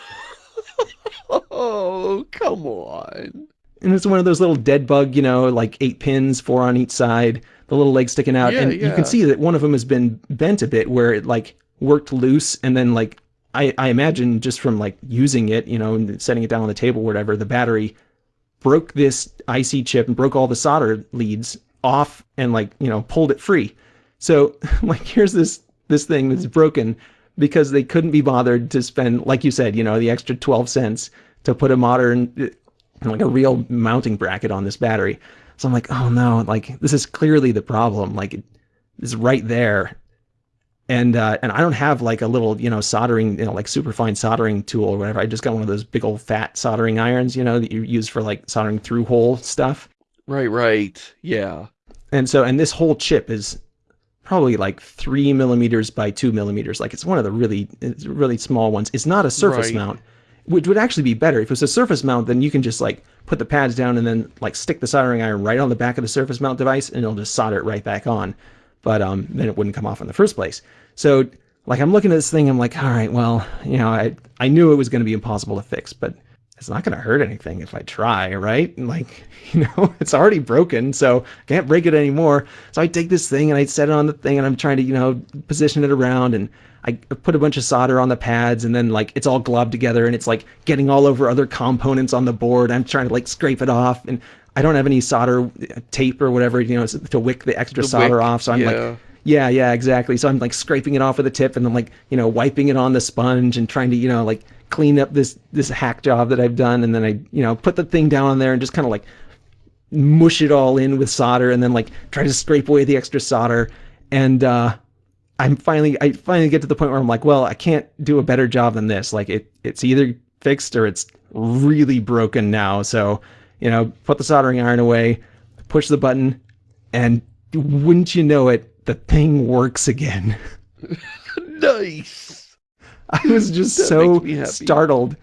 oh, come on. And it's one of those little dead bug, you know, like eight pins, four on each side, the little leg sticking out. Yeah, and you can see that one of them has been bent a bit where it like worked loose and then like I, I imagine just from like using it, you know, and setting it down on the table, whatever, the battery broke this IC chip and broke all the solder leads off and like, you know, pulled it free. So like here's this this thing that's broken because they couldn't be bothered to spend, like you said, you know, the extra 12 cents to put a modern uh, like a real mounting bracket on this battery. So I'm like, oh no, like this is clearly the problem. Like it is right there. And uh, and I don't have like a little, you know, soldering, you know, like super fine soldering tool or whatever. I just got one of those big old fat soldering irons, you know, that you use for like soldering through hole stuff. Right, right. Yeah. And so, and this whole chip is probably like three millimeters by two millimeters. Like it's one of the really, really small ones. It's not a surface Right. mount, which would actually be better. If it was a surface mount, then you can just like put the pads down and then like stick the soldering iron right on the back of the surface mount device and it'll just solder it right back on. But um, then it wouldn't come off in the first place. So like I'm looking at this thing, I'm like, all right, well, you know, I I knew it was going to be impossible to fix, but it's not going to hurt anything if I try, right? And like, you know, it's already broken, so I can't break it anymore. So I take this thing and I set it on the thing and I'm trying to, you know, position it around and I put a bunch of solder on the pads and then like it's all globbed together and it's like getting all over other components on the board. I'm trying to like scrape it off and I don't have any solder uh, tape or whatever, you know, to wick the extra The solder wick, off. So I'm yeah. like, yeah, yeah, exactly. So I'm like scraping it off with a tip and then like, you know, wiping it on the sponge and trying to, you know, like clean up this this hack job that I've done and then I, you know, put the thing down on there and just kind of like mush it all in with solder and then like try to scrape away the extra solder and uh I'm finally I finally get to the point where I'm like, well, I can't do a better job than this. Like it it's either fixed or it's really broken now. So, you know, put the soldering iron away, push the button, and wouldn't you know it, the thing works again. Nice. I was just That so makes me happy. startled.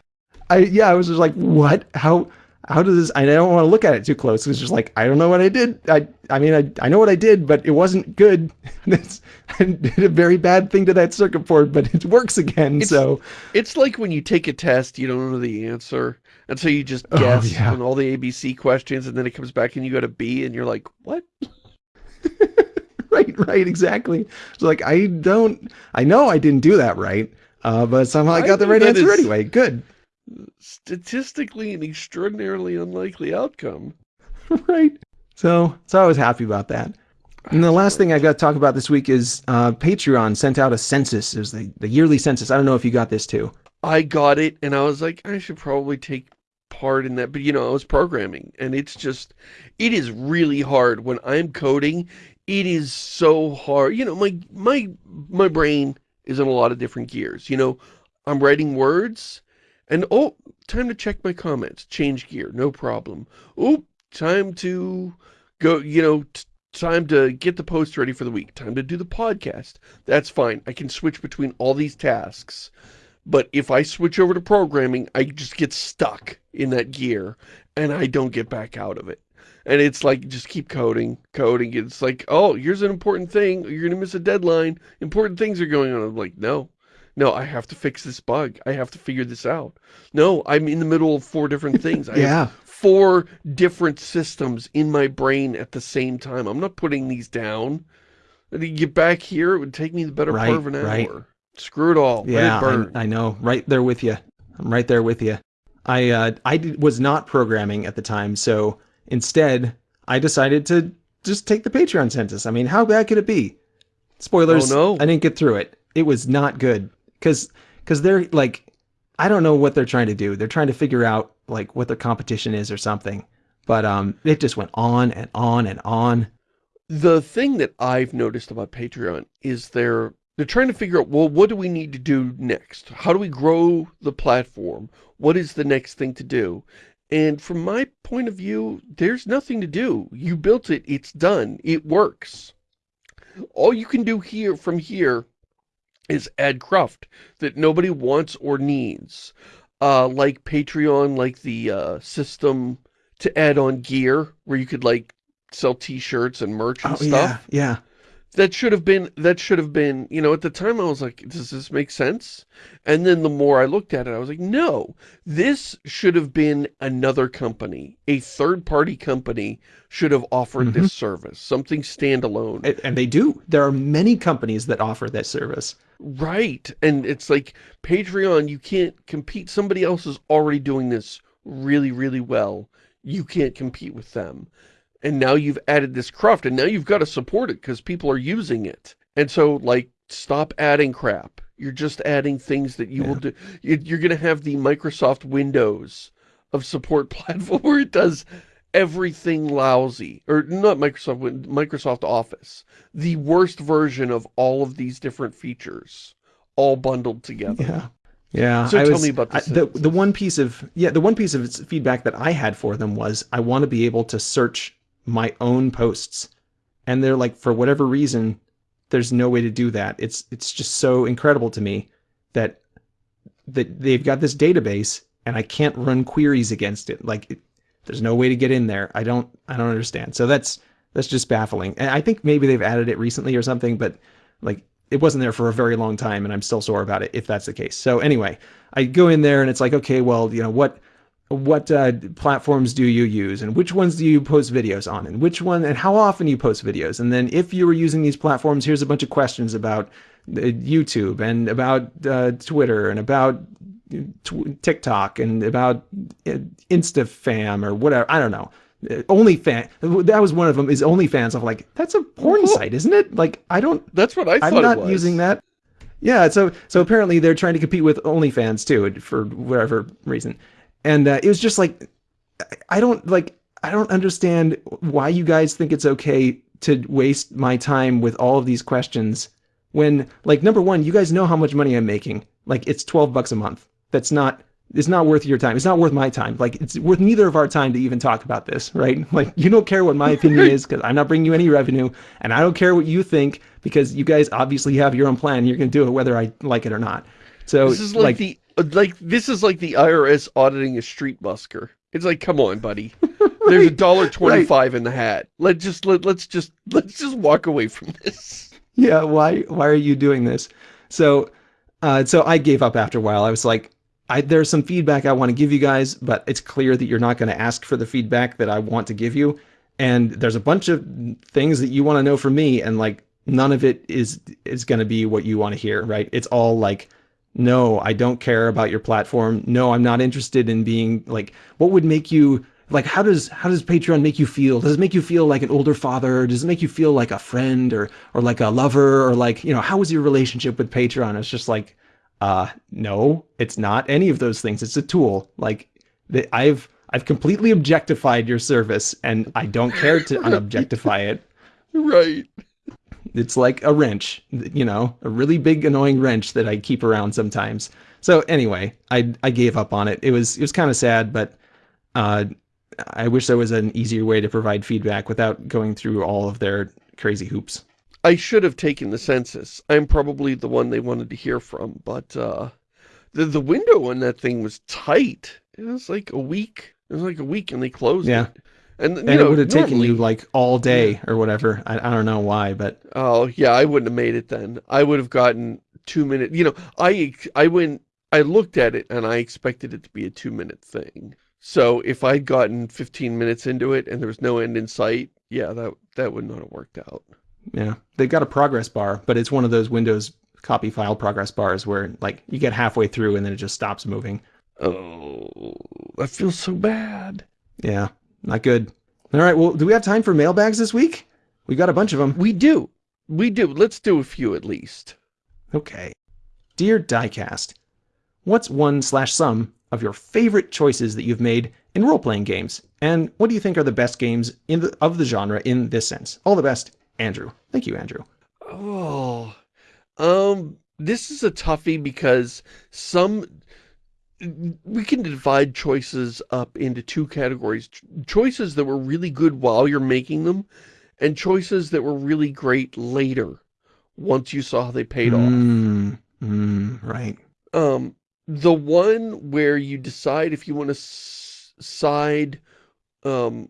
I yeah, I was just like, what? How how does this I don't want to look at it too close. It's just like I don't know what I did. I I mean I I know what I did, but it wasn't good. That's I did a very bad thing to that circuit board, but it works again. It's- so It's like when you take a test, you don't know the answer, and so you just Oh, guess yeah. on all the ABC questions, and then it comes back and you got a B, and you're like, what? right, right, exactly. So like I don't I know I didn't do that right. Uh, but somehow I I got the right answer anyway. Good. Statistically, an extraordinarily unlikely outcome. right. So, so I was happy about that. And the last thing I got to talk about this week is uh, Patreon sent out a census. It was the, the yearly census. I don't know if you got this too. I got it, and I was like, I should probably take part in that, but you know, I was programming, and it's just, it is really hard when I'm coding. It is so hard. You know, my my my brain is in a lot of different gears. You know, I'm writing words, and oh, time to check my comments. Change gear, no problem. Oh, time to go. You know. Time to get the post ready for the week. Time to do the podcast. That's fine. I can switch between all these tasks. But if I switch over to programming, I just get stuck in that gear and I don't get back out of it. And it's like, just keep coding, coding. It's like, oh, here's an important thing. You're going to miss a deadline. Important things are going on. I'm like, no, no, I have to fix this bug. I have to figure this out. No, I'm in the middle of four different things. I have Yeah. four different systems in my brain at the same time. I'm not putting these down. And to get back here, it would take me the better Right, part of an hour. right. Screw it all. Yeah, it burn. I, I know. Right there with you. I'm right there with you. I uh, I did, was not programming at the time, so instead I decided to just take the Patreon census. I mean, how bad could it be? Spoilers. Oh, no. I didn't get through it. It was not good because because they're like, I don't know what they're trying to do. They're trying to figure out like what their competition is or something. But um, it just went on and on and on. the thing that I've noticed about Patreon is they're they're trying to figure out well what do we need to do next? How do we grow the platform? What is the next thing to do? And from my point of view there's nothing to do. You built it. It's done. It works. All you can do here from here is add cruft that nobody wants or needs. Uh like Patreon like the uh system to add on gear where you could like sell t-shirts and merch and Oh stuff. yeah, yeah. That should have been, that should have been, you know, at the time I was like, does this make sense? And then the more I looked at it, I was like, no, this should have been another company. A third-party company should have offered Mhm. this service, something standalone. And- And they do. There are many companies that offer that service. Right. And it's like Patreon, you can't compete. Somebody else is already doing this really, really well. You can't compete with them. And now you've added this craft and now you've got to support it because people are using it. And so like, stop adding crap. You're just adding things that you will do. You- You're going to have the Microsoft Windows of support platform where it does everything lousy. Or not Microsoft, Microsoft Office the worst version of all of these different features all bundled together. Yeah. Yeah. So I tell was- me about the I- the the one piece of yeah the one piece of feedback that I had for them was I want to be able to search my own posts, and they're like for whatever reason there's no way to do that. It's it's just so incredible to me that that they've got this database and I can't run queries against it. Like it, there's no way to get in there. I don't I don't understand. So that's that's just baffling. And I think maybe they've added it recently or something, but like it wasn't there for a very long time and I'm still sore about it if that's the case. So anyway, I go in there and it's like, okay, well, you know, what what uh, platforms do you use and which ones do you post videos on and which one and how often you post videos? And then if you were using these platforms here's a bunch of questions about uh, YouTube and about uh, Twitter and about tw- TikTok and about uh, InstaFam or whatever I don't know. Uh, OnlyFans that was one of them is OnlyFans. I'm like that's a porn site isn't it? Like I don't That's what I thought I'm not using that. Yeah, so so apparently they're trying to compete with OnlyFans too for whatever reason, and uh, it was just like I- don't like I don't understand why you guys think it's okay to waste my time with all of these questions when like number one you guys know how much money I'm making. Like it's twelve bucks a month. That's not it's not worth your time. It's not worth my time. Like it's worth neither of our time to even talk about this right? Like you don't care what my opinion is because I'm not bringing you any revenue and I don't care what you think because you guys obviously have your own plan. You're gonna do it whether I like it or not. So This is like, the uh, like this is like the IRS auditing a street busker. It's like, come on, buddy. There's a dollar twenty-five in the hat. Let just let let's just let's just walk away from this. yeah why why are you doing this so uh so i gave up after a while i was like I, there's some feedback i want to give you guys but it's clear that you're not going to ask for the feedback that i want to give you and there's a bunch of things that you want to know from me and like none of it is is going to be what you want to hear right it's all like no i don't care about your platform. No i'm not interested in being like what would make you like how does how does patreon make you feel? Does it make you feel like an older father? Does it make you feel like a friend or or like a lover or like you know how was your relationship with patreon? It's just like uh no it's not any of those things. It's a tool. Like i've i've completely objectified your service and i don't care to unobjectify it. Right. It's like a wrench, you know, a really big annoying wrench that I keep around sometimes. So anyway, I I gave up on it. It was it was kind of sad, but uh, I wish there was an easier way to provide feedback without going through all of their crazy hoops. I should have taken the census. I'm probably the one they wanted to hear from, but uh the the window on that thing was tight. It was like a week. It was like a week and they closed Yeah. it. And, you And know, it would have taken you like all day or whatever. I, I don't know why, but Oh, yeah, I wouldn't have made it then. I would have gotten two minute, you know, I, I went, I looked at it and I expected it to be a two minute thing. So if I'd gotten 15 minutes into it and there was no end in sight, yeah, that, that would not have worked out. yeah, they've got a progress bar, but it's one of those Windows copy file progress bars where like you get halfway through and then it just stops moving. Oh, that feels so bad. Yeah, not good. All right, well, do we have time for mailbags this week? We got a bunch of them. We do. We do. Let's do a few at least. Okay. Dear Diecast, what's one slash some of your favorite choices that you've made in role-playing games? And what do you think are the best games in the, of the genre in this sense? All the best, Andrew. Thank you, Andrew. Oh, um, this is a toughie because some, we can divide choices up into two categories. Choices that were really good while you're making them, and choices that were really great later, once you saw how they paid off. Mm, mm, right. Um, the one where you decide if you want to side, um,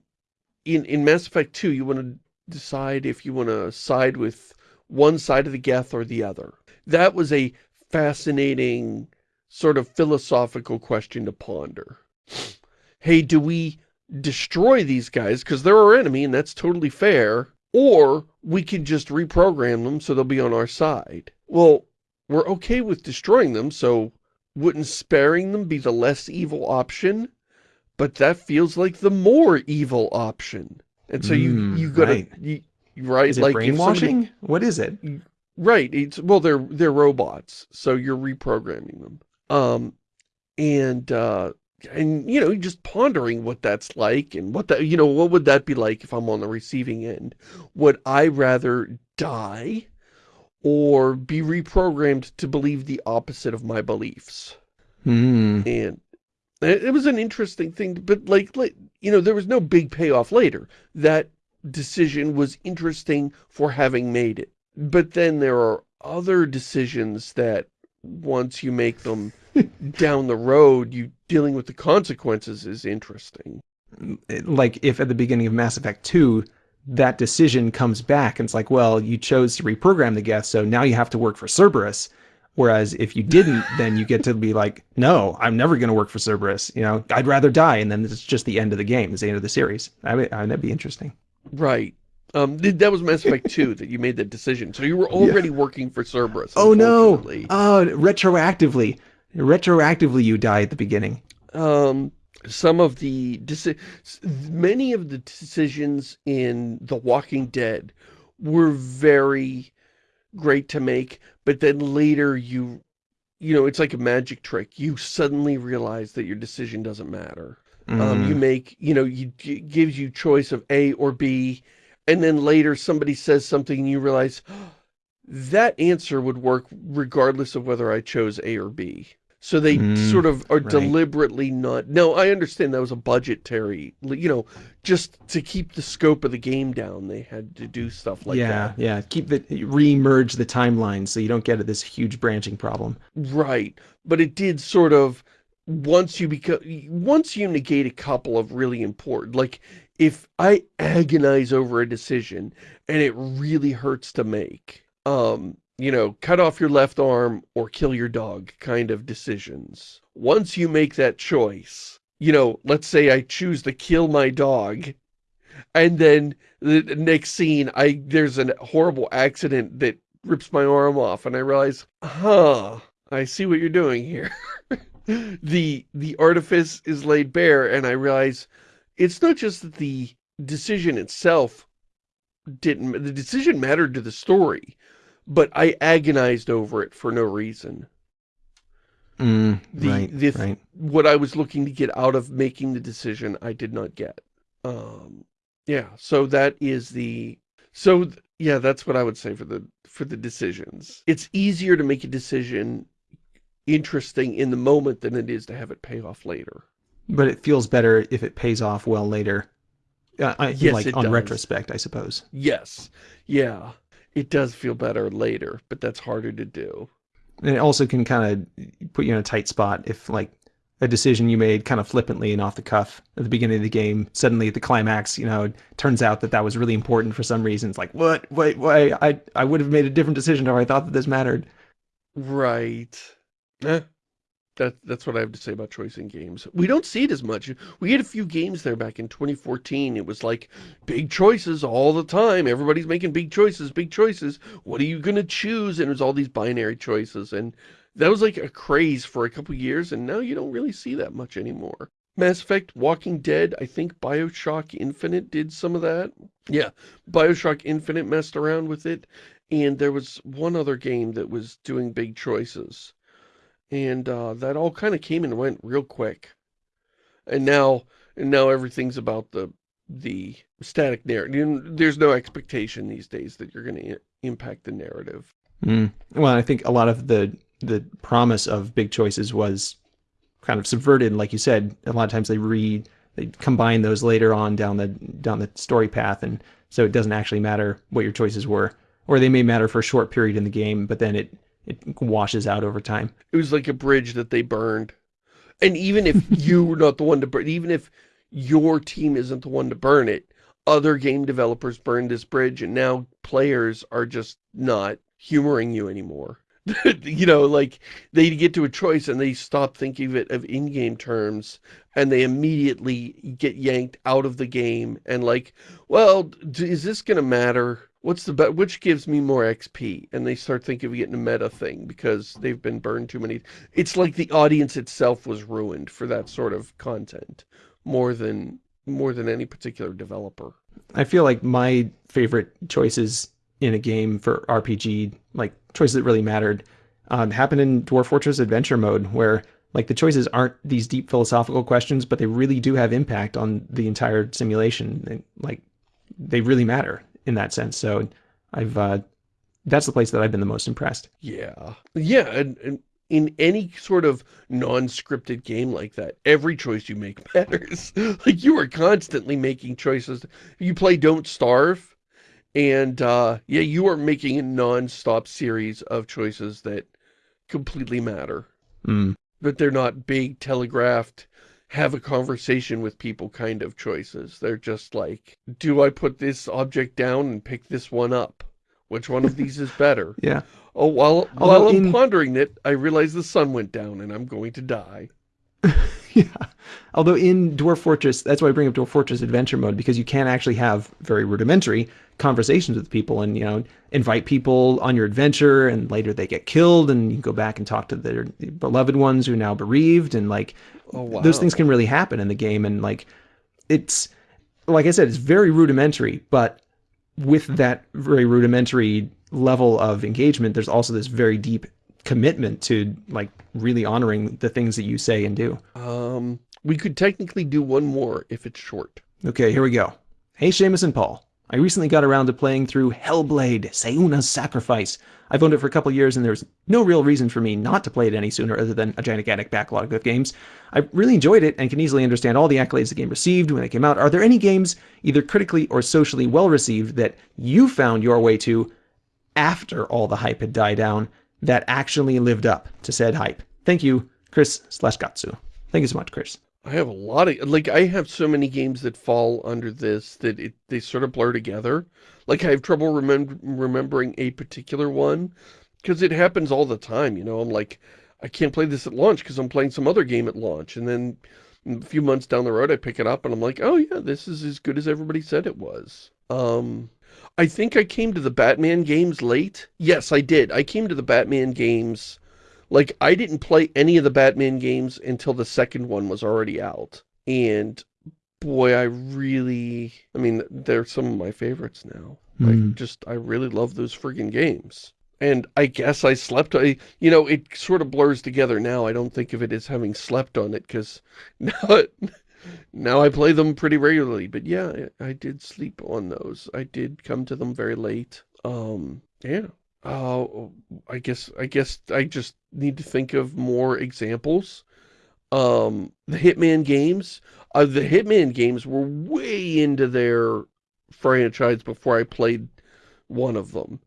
in, in Mass Effect 2, you want to decide if you want to side with one side of the Geth or the other? That was a fascinating sort of philosophical question to ponder. Hey, do we destroy these guys because they're our enemy and that's totally fair, or we can just reprogram them so they'll be on our side. Well, we're okay with destroying them, so wouldn't sparing them be the less evil option? But that feels like the more evil option. And so you, Mm, you gotta, right. you, right? Is it like if somebody- brainwashing? What is it? Right. It's well, they're they're robots, so you're reprogramming them. Um, and uh, and you know, just pondering what that's like, and what that you know, what would that be like if I'm on the receiving end? Would I rather die, or be reprogrammed to believe the opposite of my beliefs? Hmm. And it, it was an interesting thing, but like, like you know, there was no big payoff later. That decision was interesting for having made it. But then there are other decisions that once you make them down the road, you dealing with the consequences is interesting. like if at the beginning of Mass Effect 2 that decision comes back and it's like, well, you chose to reprogram the Geth, so now you have to work for Cerberus. Whereas if you didn't, then you get to be like, no, I'm never going to work for Cerberus. You know, I'd rather die. And then it's just the end of the game. It's the end of the series. I mean, that'd be interesting. Right. Um, th- that was Mass Effect 2 that you made that decision. So you were already working for Cerberus. Oh no! Oh, retroactively, retroactively, you die at the beginning. um, some of the many of the decisions in The Walking Dead were very great to make, but then later you, you know, it's like a magic trick. You suddenly realize that your decision doesn't matter. Um, Mm. you make, you know, you it gives you choice of A or B, and then later somebody says something and you realize that answer would work regardless of whether I chose A or B. So they Mm, sort of are right. deliberately not. No, I understand that was a budgetary, you know, just to keep the scope of the game down, they had to do stuff like yeah, that. yeah. Yeah. Keep the re-merge the timelines so you don't get this huge branching problem. Right. But it did sort of once you become once you negate a couple of really important like if I agonize over a decision and it really hurts to make, um, you know, cut off your left arm or kill your dog kind of decisions. Once you make that choice, you know, let's say I choose to kill my dog and then the next scene I there's a horrible accident that rips my arm off and I realize, huh, I see what you're doing here. the the artifice is laid bare and I realize it's not just that the decision itself didn't the decision mattered to the story, but I agonized over it for no reason. Mm, The- right, the- right. What I was looking to get out of making the decision, I did not get. Um, yeah, so that is the so th- yeah, that's what I would say for the for the decisions. It's easier to make a decision interesting in the moment than it is to have it pay off later. But it feels better if it pays off well later. Uh, I, Yes, like on does. retrospect, I suppose. Yes. Yeah. It does feel better later, but that's harder to do. And it also can kind of put you in a tight spot if like a decision you made kind of flippantly and off the cuff at the beginning of the game, suddenly at the climax, you know, it turns out that that was really important for some reason. It's like, what? Wait, wait, I, I would have made a different decision if I thought that this mattered. Right. Eh, that, that's what I have to say about choice in games. We don't see it as much. We had a few games there back in 2014. It was like big choices all the time. Everybody's making big choices, big choices. What are you going to choose? And it was all these binary choices. And that was like a craze for a couple years. And now you don't really see that much anymore. Mass Effect, Walking Dead, I think Bioshock Infinite did some of that. Yeah, Bioshock Infinite messed around with it. And there was one other game that was doing big choices. And uh, that all kind of came and went real quick. And now, and now everything's about the the static narrative. There's no expectation these days that you're going to impact the narrative. Mm. Well, I think a lot of the the promise of big choices was kind of subverted, like you said. A lot of times they re they combine those later on down the down the story path, and so it doesn't actually matter what your choices were, or they may matter for a short period in the game, but then it it washes out over time. It was like a bridge that they burned. And even if you were not the one to burn, even if your team isn't the one to burn it, other game developers burned this bridge and now players are just not humoring you anymore. you know, like they get to a choice and they stop thinking of it of in-game terms and they immediately get yanked out of the game and like, well, is this going to matter? What's the bet? Which gives me more XP? And they start thinking of getting a meta thing because they've been burned too many. It's like the audience itself was ruined for that sort of content more than more than any particular developer. I feel like my favorite choices in a game for RPG, like choices that really mattered, um, happened in Dwarf Fortress Adventure Mode, where like the choices aren't these deep philosophical questions, but they really do have impact on the entire simulation. And, like they really matter in that sense. So I've uh, that's the place that I've been the most impressed. Yeah, yeah, and, and in any sort of non-scripted game like that, every choice you make matters. like you are constantly making choices. You play Don't Starve, and uh, yeah, you are making a non-stop series of choices that completely matter. Mm. But they're not big, telegraphed, have a conversation with people kind of choices. They're just like, do I put this object down and pick this one up? Which one of these is better? yeah. Oh, while, while I'm in... pondering it, I realize the sun went down and I'm going to die. yeah. Although in Dwarf Fortress, that's why I bring up Dwarf Fortress Adventure Mode, because you can actually have very rudimentary conversations with people and, you know, invite people on your adventure and later they get killed and you go back and talk to their beloved ones who are now bereaved and like oh, wow. those things can really happen in the game and like it's like I said, it's very rudimentary, but with that very rudimentary level of engagement, there's also this very deep commitment to like really honoring the things that you say and do. Um, we could technically do one more if it's short. Okay, here we go. Hey, Shamus and Paul. I recently got around to playing through Hellblade, Senua's Sacrifice. I've owned it for a couple years and there's no real reason for me not to play it any sooner other than a gigantic backlog of games. I really enjoyed it and can easily understand all the accolades the game received when it came out. Are there any games, either critically or socially well received, that you found your way to after all the hype had died down that actually lived up to said hype? Thank you, Chris slash Gatsu. Thank you so much, Chris. I have a lot of, like, I have so many games that fall under this that it, they sort of blur together. Like, I have trouble remem remembering a particular one because it happens all the time, you know? I'm like, I can't play this at launch because I'm playing some other game at launch. And then a few months down the road, I pick it up and I'm like, oh yeah, this is as good as everybody said it was. Um, I think I came to the Batman games late. Yes, I did. I came to the Batman games like, I didn't play any of the Batman games until the second one was already out. And boy, I really, I mean, they're some of my favorites now. Mm. Like, hmm. just, I really love those friggin' games. And I guess I slept, I, you know, it sort of blurs together now. I don't think of it as having slept on it because now, now I play them pretty regularly. But yeah, I, did sleep on those. I did come to them very late. Um, yeah, Oh, I guess I guess I just need to think of more examples. Um, the Hitman games, uh, the Hitman games were way into their franchise before I played one of them,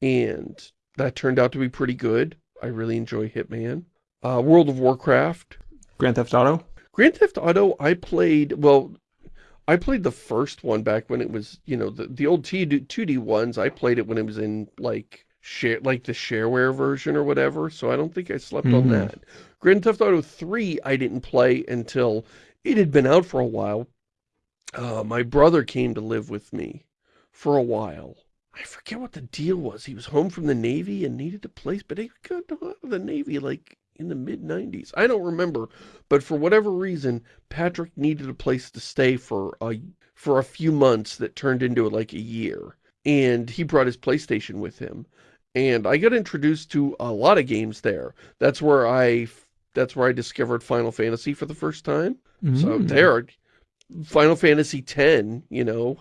and that turned out to be pretty good. I really enjoy Hitman. Uh, World of Warcraft. Grand Theft Auto? Grand Theft Auto, I played, well, I played the first one back when it was, you know, the, the old 2D ones. I played it when it was in, like, share like the shareware version or whatever, so I don't think I slept mm -hmm. on mm-hmm. that. Grand Theft Auto 3 I didn't play until it had been out for a while. Uh, my brother came to live with me for a while. I forget what the deal was. He was home from the Navy and needed a place, but he got out of the Navy like in the mid-90s. I don't remember, but for whatever reason, Patrick needed a place to stay for a, for a few months that turned into like a year. And he brought his PlayStation with him and I got introduced to a lot of games there. That's where I that's where I discovered Final Fantasy for the first time. Mm. So there, Final Fantasy X, you know,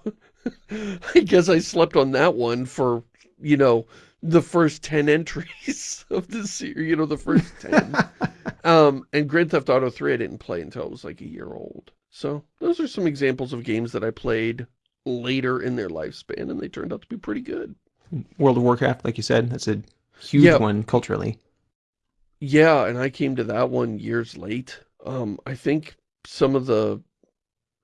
I guess I slept on that one for, you know, the first 10 entries of the series, you know, the first 10. um, and Grand Theft Auto 3 I didn't play until I was like a year old. So those are some examples of games that I played later in their lifespan and they turned out to be pretty good. World of Warcraft, like you said, that's a huge yeah. one culturally. Yeah, and I came to that one years late. Um, I think some of the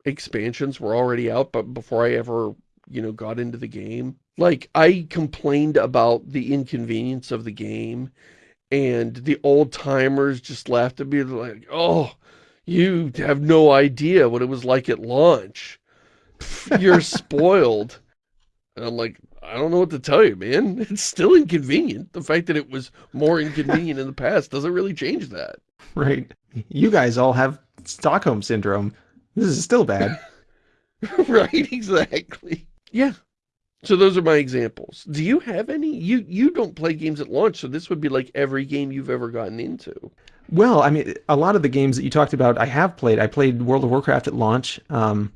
expansions were already out, but before I ever, you know, got into the game. Like, I complained about the inconvenience of the game, and the old-timers just laughed at me like, oh, you have no idea what it was like at launch. You're spoiled. And I'm like, I don't know what to tell you, man. It's still inconvenient. The fact that it was more inconvenient in the past doesn't really change that. Right. You guys all have Stockholm Syndrome. This is still bad. right, exactly. Yeah. So those are my examples. Do you have any? You you don't play games at launch, so this would be like every game you've ever gotten into. Well, I mean, a lot of the games that you talked about, I have played. I played World of Warcraft at launch. Um,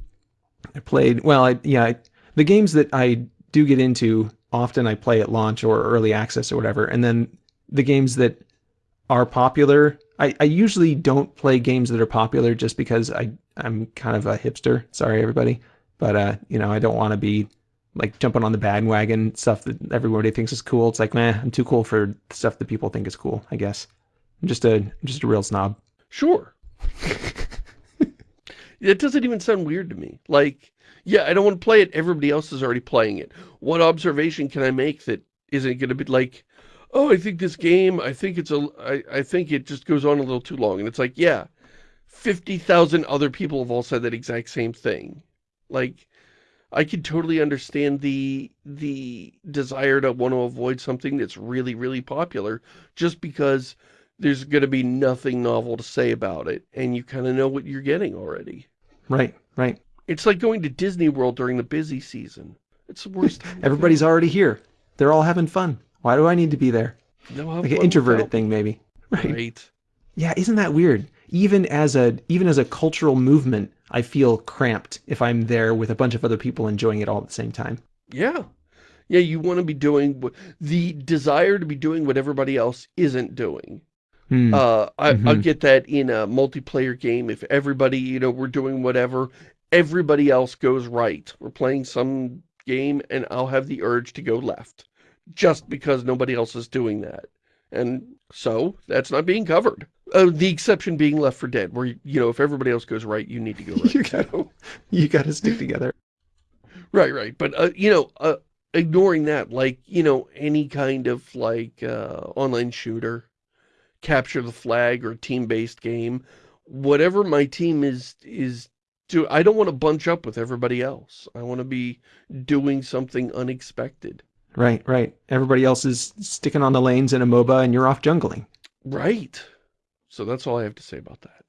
I played, well, I, yeah, I, the games that I do get into, often I play at launch or early access or whatever. And then the games that are popular, I, I usually don't play games that are popular just because I, I'm kind of a hipster. Sorry, everybody. But, uh, you know, I don't want to be like jumping on the bandwagon stuff that everybody thinks is cool. It's like, man, I'm too cool for stuff that people think is cool, I guess. I'm just a, I'm just a real snob. Sure. it doesn't even sound weird to me. Like, yeah, I don't want to play it. Everybody else is already playing it. What observation can I make that isn't going to be like, oh, I think this game, I think it's a, I, I think it just goes on a little too long. And it's like, yeah, 50,000 other people have all said that exact same thing. Like, I can totally understand the, the desire to want to avoid something that's really, really popular just because there's going to be nothing novel to say about it. And you kind of know what you're getting already. Right, right. It's like going to Disney World during the busy season. It's the worst. Everybody's already here. They're all having fun. Why do I need to be there? No, like an introverted thing, maybe. Right. right. Yeah, isn't that weird? Even as a even as a cultural movement, I feel cramped if I'm there with a bunch of other people enjoying it all at the same time. Yeah. Yeah, you want to be doing the desire to be doing what everybody else isn't doing. Hmm. Uh, I, mm -hmm. I'll get that in a multiplayer game. If everybody, you know, we're doing whatever everybody else goes right. We're playing some game and I'll have the urge to go left just because nobody else is doing that. And so that's not being covered. Uh, the exception being Left 4 Dead, where, you know, if everybody else goes right, you need to go right. you, gotta, you gotta stick together. Right, right. But, uh, you know, uh, ignoring that, like, you know, any kind of, like, uh, online shooter, capture the flag or team-based game, whatever my team is, is do I don't want to bunch up with everybody else. I want to be doing something unexpected. Right, right. Everybody else is sticking on the lanes in a MOBA and you're off jungling. Right. So that's all I have to say about that.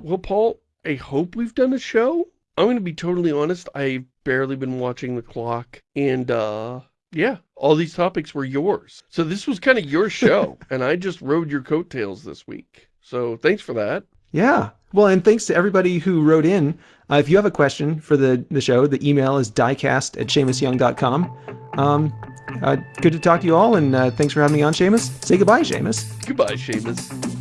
Well, Paul, I hope we've done a show. I'm going to be totally honest. I've barely been watching the clock. And, uh, yeah, all these topics were yours. So this was kind of your show. and I just rode your coattails this week. So thanks for that. Yeah. Well, and thanks to everybody who wrote in. Uh, if you have a question for the, the show, the email is diecast at ShamusYoung.com. Um, uh, good to talk to you all, and uh, thanks for having me on, Shamus. Say goodbye, Shamus. Goodbye, Shamus.